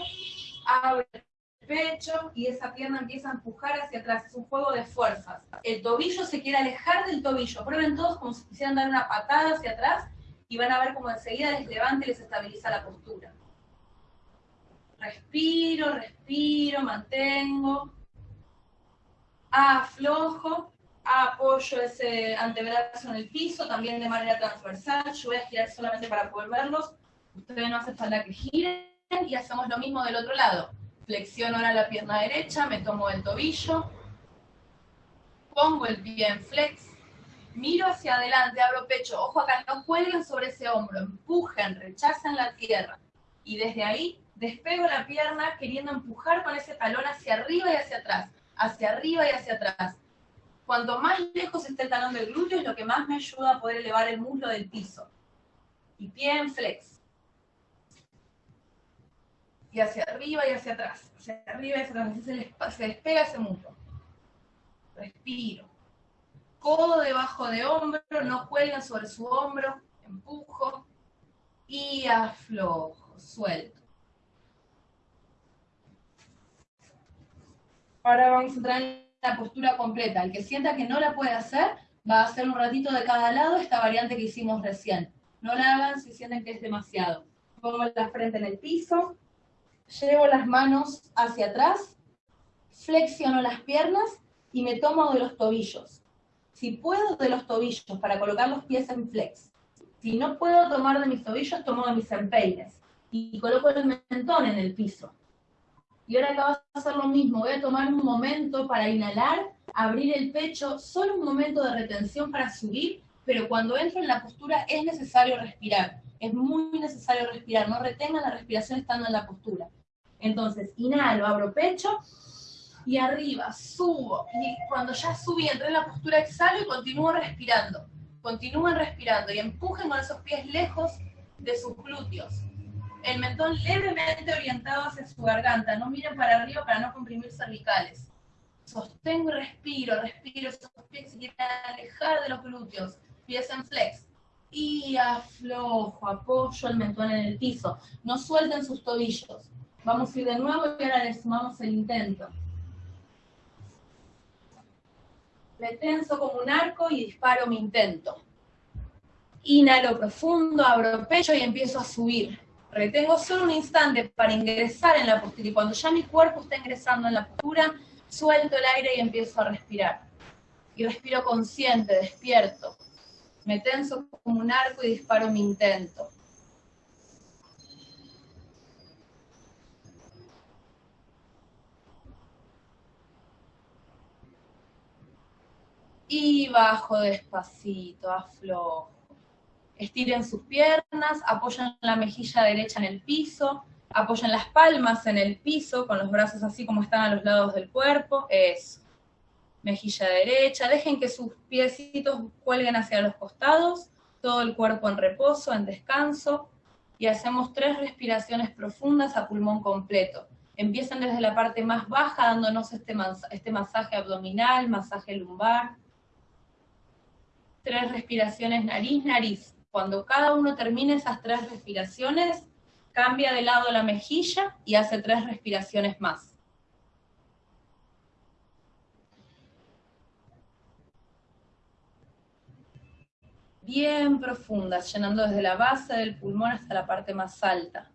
abro el pecho y esa pierna empieza a empujar hacia atrás. Es un juego de fuerzas. El tobillo se quiere alejar del tobillo. Prueben todos como si quisieran dar una patada hacia atrás y van a ver cómo enseguida les levanta y les estabiliza la postura. Respiro, respiro, mantengo. Aflojo apoyo ese antebrazo en el piso, también de manera transversal. Yo voy a girar solamente para poder verlos. Ustedes no hace falta que giren. y hacemos lo mismo del otro lado. Flexiono ahora la pierna derecha, me tomo el tobillo, pongo el pie en flex, miro hacia adelante, abro pecho, ojo acá, no cuelguen sobre ese hombro, empujen, rechazan la tierra. Y desde ahí despego la pierna queriendo empujar con ese talón hacia arriba y hacia atrás, hacia arriba y hacia atrás. Cuanto más lejos esté el talón del glúteo es lo que más me ayuda a poder elevar el muslo del piso. Y pie en flex. Y hacia arriba y hacia atrás, hacia arriba y hacia atrás, se, despega ese muslo. Respiro. Codo debajo de hombro, no cuelgan sobre su hombro, empujo y aflojo, suelto. Ahora vamos a entrar en la postura completa. El que sienta que no la puede hacer, va a hacer un ratito de cada lado esta variante que hicimos recién. No la hagan si sienten que es demasiado. Pongo la frente en el piso, llevo las manos hacia atrás, flexiono las piernas y me tomo de los tobillos. Si puedo de los tobillos para colocar los pies en flex. Si no puedo tomar de mis tobillos, tomo de mis empeines. Y coloco el mentón en el piso. Y ahora acá vas a hacer lo mismo. Voy a tomar un momento para inhalar, abrir el pecho, solo un momento de retención para subir, pero cuando entro en la postura es necesario respirar. Es muy necesario respirar. No retengan la respiración estando en la postura. Entonces, inhalo, abro pecho y arriba, subo. Y cuando ya subí, entré en la postura, exhalo y continúo respirando. Continúen respirando y empujen con esos pies lejos de sus glúteos el mentón levemente orientado hacia su garganta, no miren para arriba para no comprimir cervicales. Sostengo y respiro, respiro, esos pies quieren alejar de los glúteos, pies en flex. Y aflojo, apoyo el mentón en el piso. No suelten sus tobillos. Vamos a ir de nuevo y ahora le sumamos el intento. Me tenso como un arco y disparo mi intento. Inhalo profundo, abro pecho y empiezo a subir. Retengo solo un instante para ingresar en la postura y cuando ya mi cuerpo está ingresando en la postura, suelto el aire y empiezo a respirar. Y respiro consciente, despierto. Me tenso como un arco y disparo mi intento. Y bajo despacito, aflojo. Estiren sus piernas, apoyan la mejilla derecha en el piso, apoyan las palmas en el piso, con los brazos así como están a los lados del cuerpo, eso. Mejilla derecha, dejen que sus piecitos cuelguen hacia los costados, todo el cuerpo en reposo, en descanso, y hacemos tres respiraciones profundas a pulmón completo. Empiezan desde la parte más baja, dándonos este, este masaje abdominal, masaje lumbar. Tres respiraciones nariz-nariz. Cuando cada uno termine esas tres respiraciones, cambia de lado la mejilla y hace tres respiraciones más. Bien profundas, llenando desde la base del pulmón hasta la parte más alta.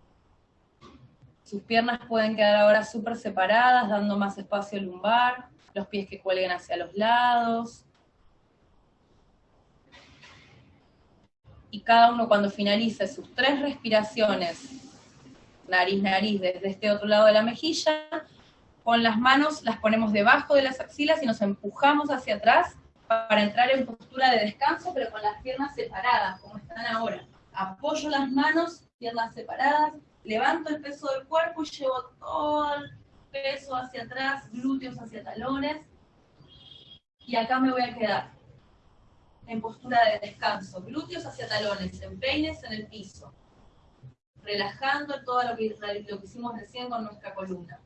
Sus piernas pueden quedar ahora súper separadas, dando más espacio lumbar, los pies que cuelguen hacia los lados, y cada uno cuando finalice sus tres respiraciones, nariz, nariz, desde este otro lado de la mejilla, con las manos las ponemos debajo de las axilas y nos empujamos hacia atrás para entrar en postura de descanso, pero con las piernas separadas, como están ahora. Apoyo las manos, piernas separadas, levanto el peso del cuerpo y llevo todo el peso hacia atrás, glúteos hacia talones, y acá me voy a quedar en postura de descanso, glúteos hacia talones, empeines en el piso, relajando todo lo que, lo que hicimos recién con nuestra columna.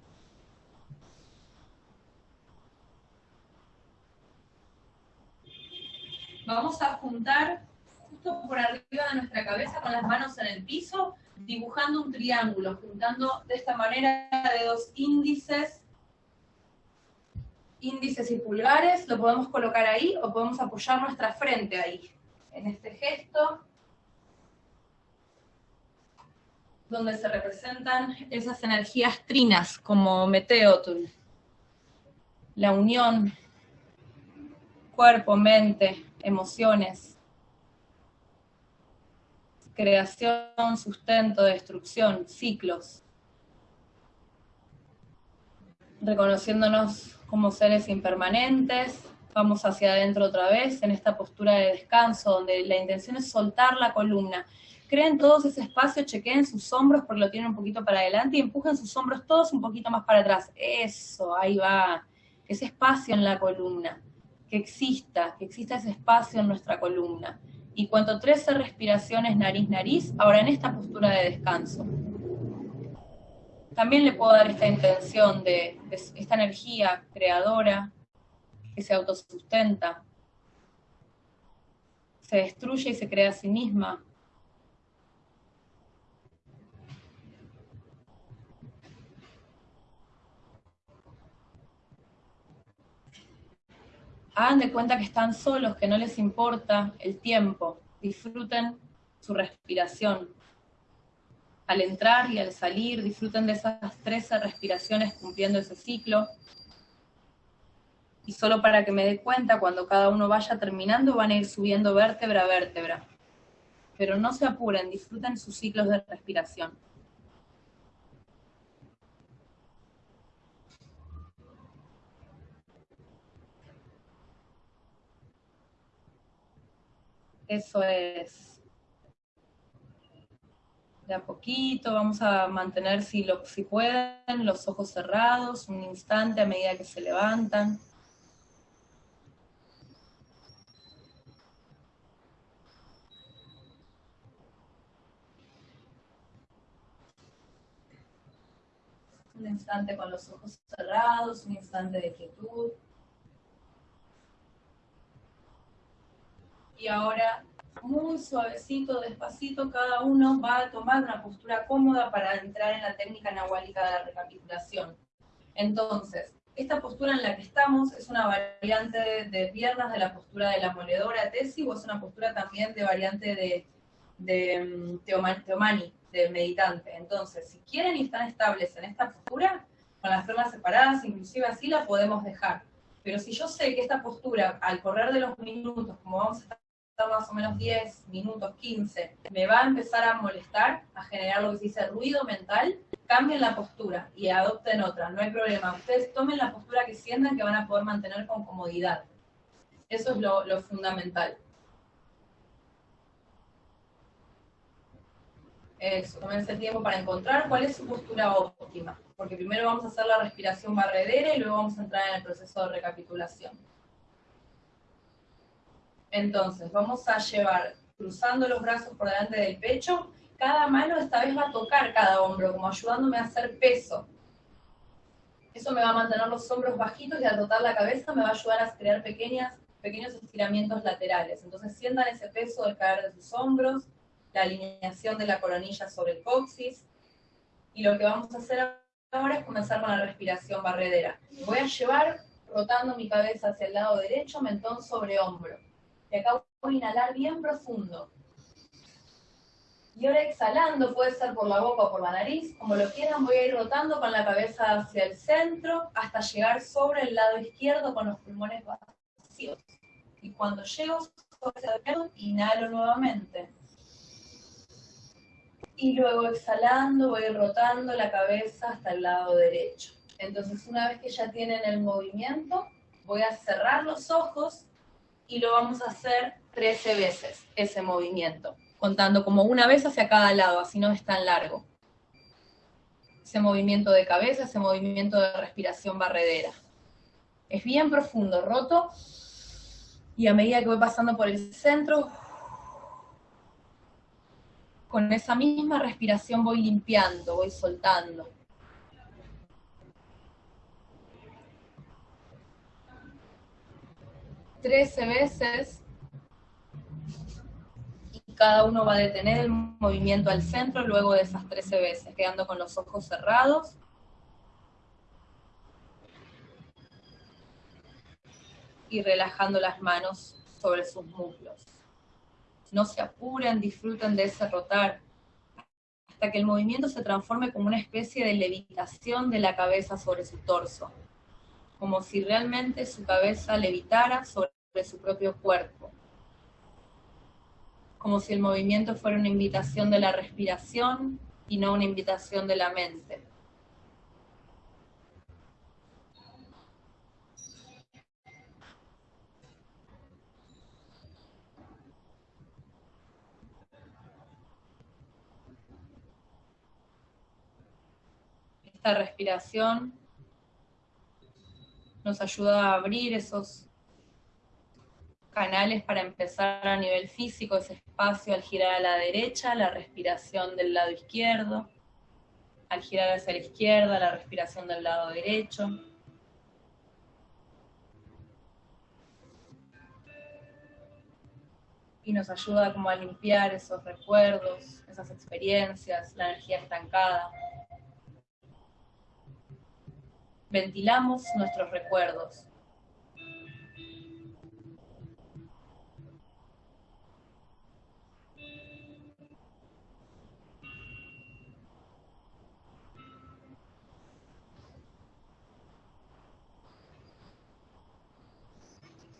Vamos a juntar justo por arriba de nuestra cabeza con las manos en el piso, dibujando un triángulo, juntando de esta manera dedos índices índices y pulgares, lo podemos colocar ahí o podemos apoyar nuestra frente ahí, en este gesto, donde se representan esas energías trinas como Meteotl, la unión, cuerpo, mente, emociones, creación, sustento, destrucción, ciclos, reconociéndonos como seres impermanentes, vamos hacia adentro otra vez en esta postura de descanso, donde la intención es soltar la columna. Creen todos ese espacio, chequeen sus hombros porque lo tienen un poquito para adelante y empujen sus hombros todos un poquito más para atrás. Eso, ahí va. Ese espacio en la columna. Que exista, que exista ese espacio en nuestra columna. Y cuento 13 respiraciones nariz-nariz, ahora en esta postura de descanso. También le puedo dar esta intención de, esta energía creadora que se autosustenta, se destruye y se crea a sí misma. Hagan de cuenta que están solos, que no les importa el tiempo. Disfruten su respiración. Al entrar y al salir, disfruten de esas 13 respiraciones cumpliendo ese ciclo y solo para que me dé cuenta, cuando cada uno vaya terminando, van a ir subiendo vértebra a vértebra. Pero no se apuren, disfruten sus ciclos de respiración. Eso es. De a poquito, vamos a mantener, si, lo, si pueden, los ojos cerrados un instante a medida que se levantan. un instante con los ojos cerrados, un instante de quietud. Y ahora, muy suavecito, despacito, cada uno va a tomar una postura cómoda para entrar en la técnica nahuálica de la recapitulación. Entonces, esta postura en la que estamos es una variante de, piernas de la postura de la moledora Tesi o es una postura también de variante de, de mm, Teomani de meditante. Entonces, si quieren y están estables en esta postura, con las piernas separadas, inclusive así la podemos dejar. Pero si yo sé que esta postura, al correr de los minutos, como vamos a estar más o menos 10 minutos, 15, me va a empezar a molestar, a generar lo que se dice ruido mental, cambien la postura y adopten otra, no hay problema. Ustedes tomen la postura que sientan que van a poder mantener con comodidad. Eso es lo, fundamental. Eso, tómense el tiempo para encontrar cuál es su postura óptima, porque primero vamos a hacer la respiración barredera y luego vamos a entrar en el proceso de recapitulación. Entonces, vamos a llevar cruzando los brazos por delante del pecho, cada mano esta vez va a tocar cada hombro, como ayudándome a hacer peso. Eso me va a mantener los hombros bajitos y al rotar la cabeza me va a ayudar a crear pequeñas, pequeños estiramientos laterales. Entonces sientan ese peso de caer de sus hombros, la alineación de la coronilla sobre el coxis. Y lo que vamos a hacer ahora es comenzar con la respiración barredera. Voy a llevar rotando mi cabeza hacia el lado derecho, mentón sobre hombro. Y acá voy a inhalar bien profundo. Y ahora exhalando, puede ser por la boca o por la nariz, como lo quieran, voy a ir rotando con la cabeza hacia el centro hasta llegar sobre el lado izquierdo con los pulmones vacíos. Y cuando llego sobre el izquierdo, inhalo nuevamente y luego exhalando voy rotando la cabeza hasta el lado derecho. Entonces una vez que ya tienen el movimiento, voy a cerrar los ojos y lo vamos a hacer 13 veces, ese movimiento, contando como una vez hacia cada lado, así no es tan largo. Ese movimiento de cabeza, ese movimiento de respiración barredera. Es bien profundo, roto, y a medida que voy pasando por el centro, con esa misma respiración voy limpiando, voy soltando. Trece veces y cada uno va a detener el movimiento al centro luego de esas trece veces, quedando con los ojos cerrados. Y relajando las manos sobre sus muslos no se apuren, disfruten de ese rotar, hasta que el movimiento se transforme como una especie de levitación de la cabeza sobre su torso, como si realmente su cabeza levitara sobre de su propio cuerpo, como si el movimiento fuera una invitación de la respiración y no una invitación de la mente. Esta respiración nos ayuda a abrir esos canales para empezar a nivel físico, ese espacio al girar a la derecha, la respiración del lado izquierdo, al girar hacia la izquierda, la respiración del lado derecho. Y nos ayuda como a limpiar esos recuerdos, esas experiencias, la energía estancada. Ventilamos nuestros recuerdos.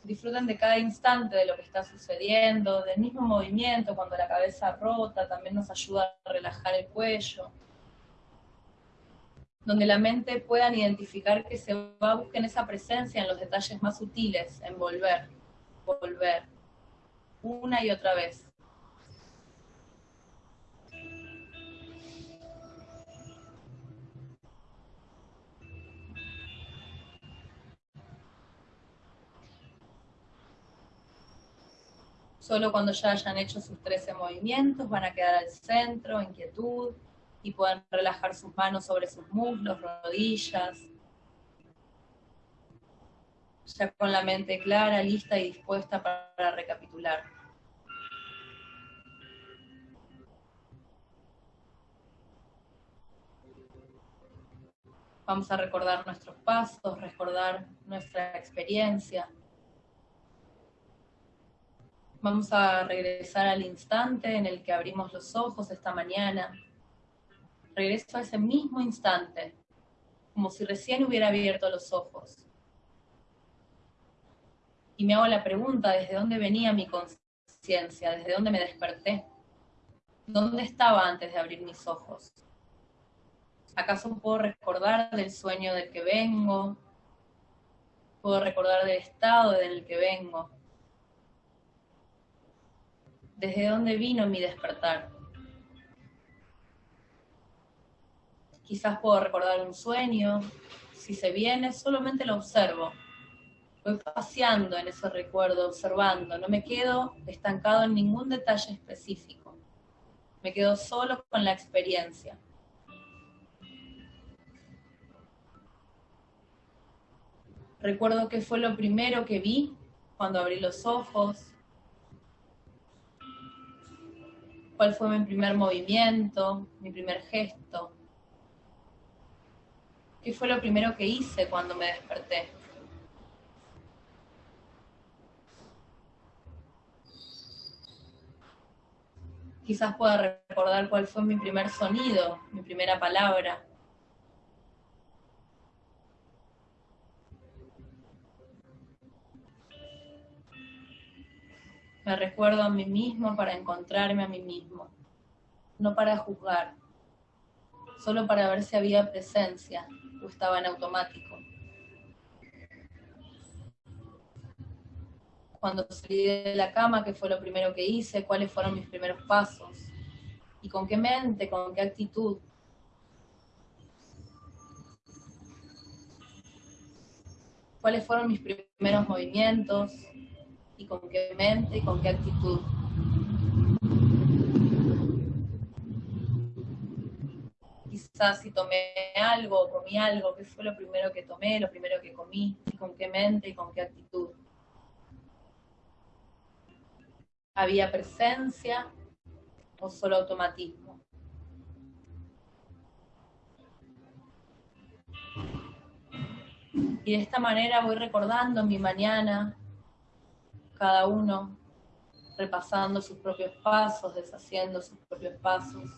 Disfruten de cada instante de lo que está sucediendo, del mismo movimiento, cuando la cabeza rota, también nos ayuda a relajar el cuello. Donde la mente puedan identificar que se va buscar esa presencia en los detalles más sutiles, en volver, volver, una y otra vez. Solo cuando ya hayan hecho sus 13 movimientos van a quedar al centro, en quietud, y pueden relajar sus manos sobre sus muslos, rodillas. Ya con la mente clara, lista y dispuesta para recapitular. Vamos a recordar nuestros pasos, recordar nuestra experiencia, Vamos a regresar al instante en el que abrimos los ojos esta mañana. Regreso a ese mismo instante, como si recién hubiera abierto los ojos. Y me hago la pregunta, ¿desde dónde venía mi conciencia? ¿Desde dónde me desperté? ¿Dónde estaba antes de abrir mis ojos? ¿Acaso puedo recordar del sueño del que vengo? ¿Puedo recordar del estado en el que vengo? Desde dónde vino mi despertar. Quizás puedo recordar un sueño, si se viene, solamente lo observo. Voy paseando en ese recuerdo, observando, no me quedo estancado en ningún detalle específico. Me quedo solo con la experiencia. Recuerdo que fue lo primero que vi cuando abrí los ojos, cuál fue mi primer movimiento, mi primer gesto, qué fue lo primero que hice cuando me desperté. Quizás pueda recordar cuál fue mi primer sonido, mi primera palabra. Me recuerdo a mí mismo para encontrarme a mí mismo, no para juzgar, solo para ver si había presencia o estaba en automático. Cuando salí de la cama, ¿qué fue lo primero que hice? ¿Cuáles fueron mis primeros pasos? ¿Y con qué mente, con qué actitud? ¿Cuáles fueron mis primeros movimientos? Con qué mente y con qué actitud. Quizás si tomé algo o comí algo, ¿qué fue lo primero que tomé, lo primero que comí? ¿Y con qué mente y con qué actitud? ¿Había presencia o solo automatismo? Y de esta manera voy recordando mi mañana, cada uno repasando sus propios pasos, deshaciendo sus propios pasos.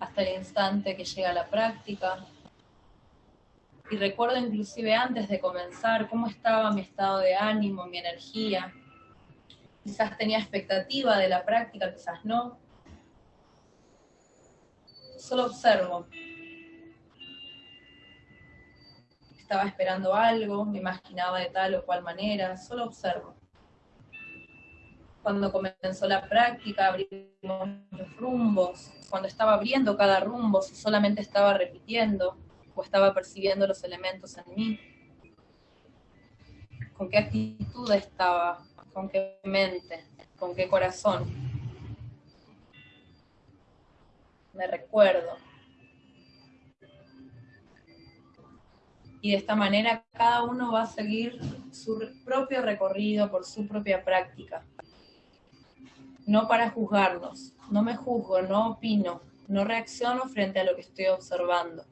Hasta el instante que llega la práctica. Y recuerdo inclusive antes de comenzar cómo estaba mi estado de ánimo, mi energía. Quizás tenía expectativa de la práctica, quizás no solo observo. Estaba esperando algo, me imaginaba de tal o cual manera, solo observo. cuando comenzó la práctica, abrimos los rumbos, cuando estaba abriendo cada rumbo, si solamente estaba repitiendo o estaba percibiendo los elementos en mí, con qué actitud estaba, con qué mente, con qué corazón. Me recuerdo. Y de esta manera cada uno va a seguir su propio recorrido por su propia práctica. No para juzgarnos, no me juzgo, no opino, no reacciono frente a lo que estoy observando.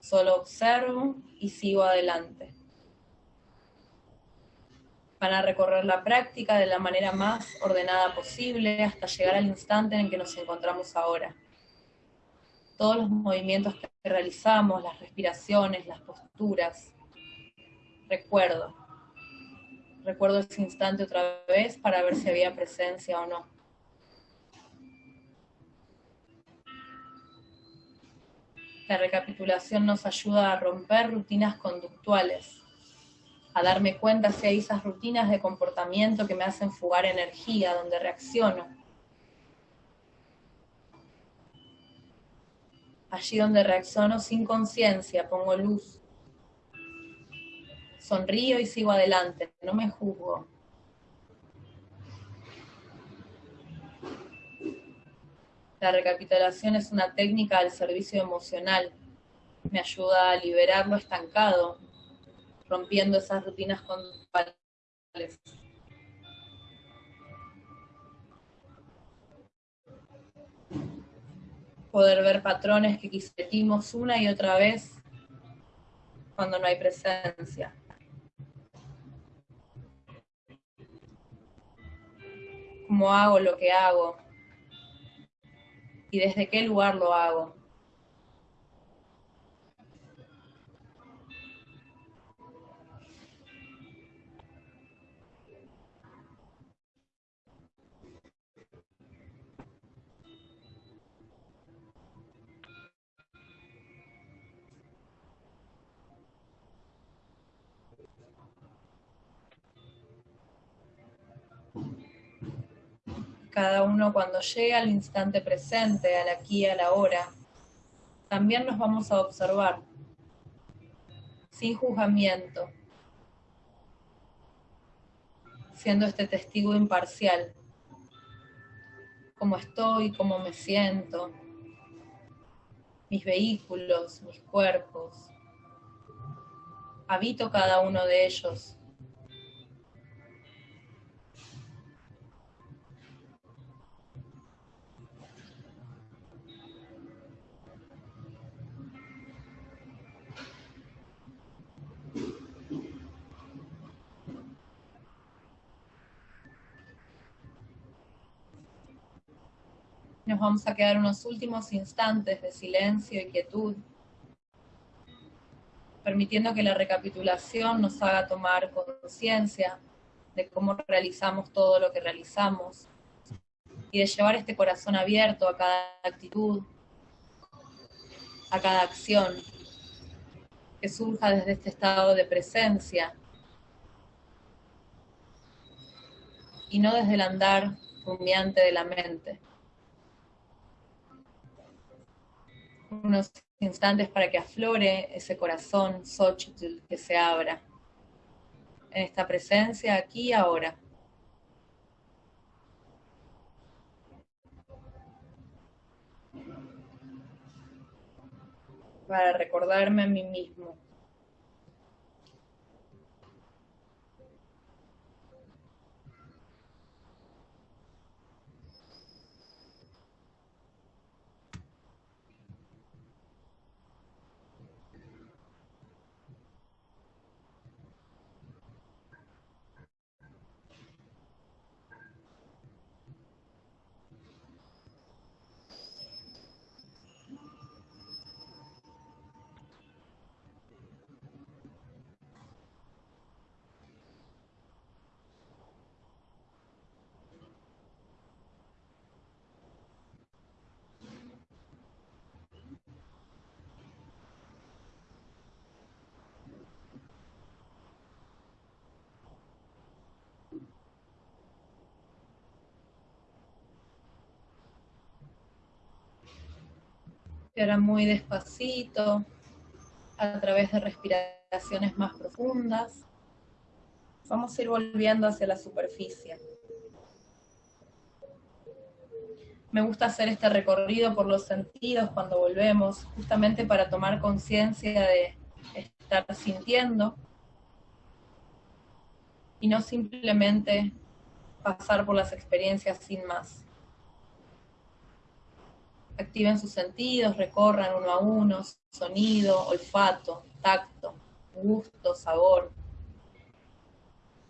Solo observo y sigo adelante. Van a recorrer la práctica de la manera más ordenada posible hasta llegar al instante en que nos encontramos ahora. Todos los movimientos que realizamos, las respiraciones, las posturas. Recuerdo. Recuerdo ese instante otra vez para ver si había presencia o no. La recapitulación nos ayuda a romper rutinas conductuales, a darme cuenta si hay esas rutinas de comportamiento que me hacen fugar energía, donde reacciono. Allí donde reacciono sin conciencia, pongo luz. Sonrío y sigo adelante, no me juzgo. La recapitulación es una técnica al servicio emocional. Me ayuda a liberar lo estancado, rompiendo esas rutinas conductuales. Poder ver patrones que quisimos una y otra vez cuando no hay presencia. ¿Cómo hago lo que hago? y desde qué lugar lo hago. Cada uno cuando llegue al instante presente, al aquí a la hora, también nos vamos a observar, sin juzgamiento, siendo este testigo imparcial, cómo estoy, cómo me siento, mis vehículos, mis cuerpos, habito cada uno de ellos Nos vamos a quedar unos últimos instantes de silencio y quietud, permitiendo que la recapitulación nos haga tomar conciencia de cómo realizamos todo lo que realizamos y de llevar este corazón abierto a cada actitud, a cada acción que surja desde este estado de presencia y no desde el andar rumiante de la mente. Unos instantes para que aflore ese corazón Xochitl que se abra en esta presencia aquí y ahora. Para recordarme a mí mismo. Y ahora muy despacito, a través de respiraciones más profundas, vamos a ir volviendo hacia la superficie. Me gusta hacer este recorrido por los sentidos cuando volvemos, justamente para tomar conciencia de estar sintiendo y no simplemente pasar por las experiencias sin más. Activen sus sentidos, recorran uno a uno, sonido, olfato, tacto, gusto, sabor.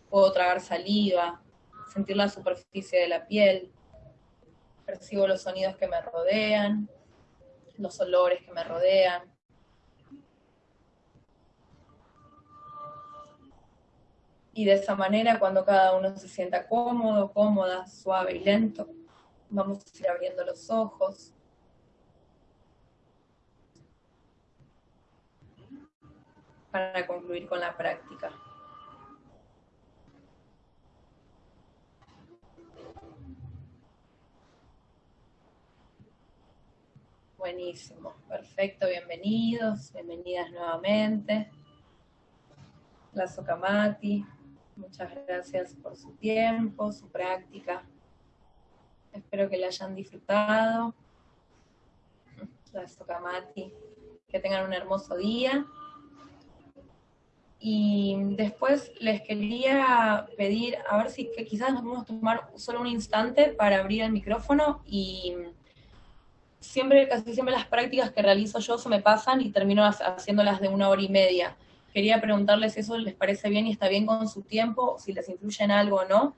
Puedo tragar saliva, sentir la superficie de la piel, percibo los sonidos que me rodean, los olores que me rodean. Y de esa manera, cuando cada uno se sienta cómodo, cómoda, suave y lento, vamos a ir abriendo los ojos. Para concluir con la práctica. Buenísimo, perfecto, bienvenidos, bienvenidas nuevamente. La Sokamati, muchas gracias por su tiempo, su práctica. Espero que la hayan disfrutado. La Sokamati, que tengan un hermoso día. Y después les quería pedir, a ver si que quizás nos podemos tomar solo un instante para abrir el micrófono y siempre, casi siempre las prácticas que realizo yo se me pasan y termino haciéndolas de una hora y media. Quería preguntarles si eso les parece bien y está bien con su tiempo, si les influye en algo o no,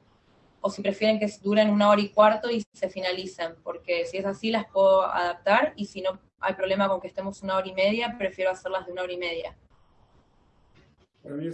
o si prefieren que duren una hora y cuarto y se finalicen, porque si es así las puedo adaptar y si no hay problema con que estemos una hora y media, prefiero hacerlas de una hora y media. Para mí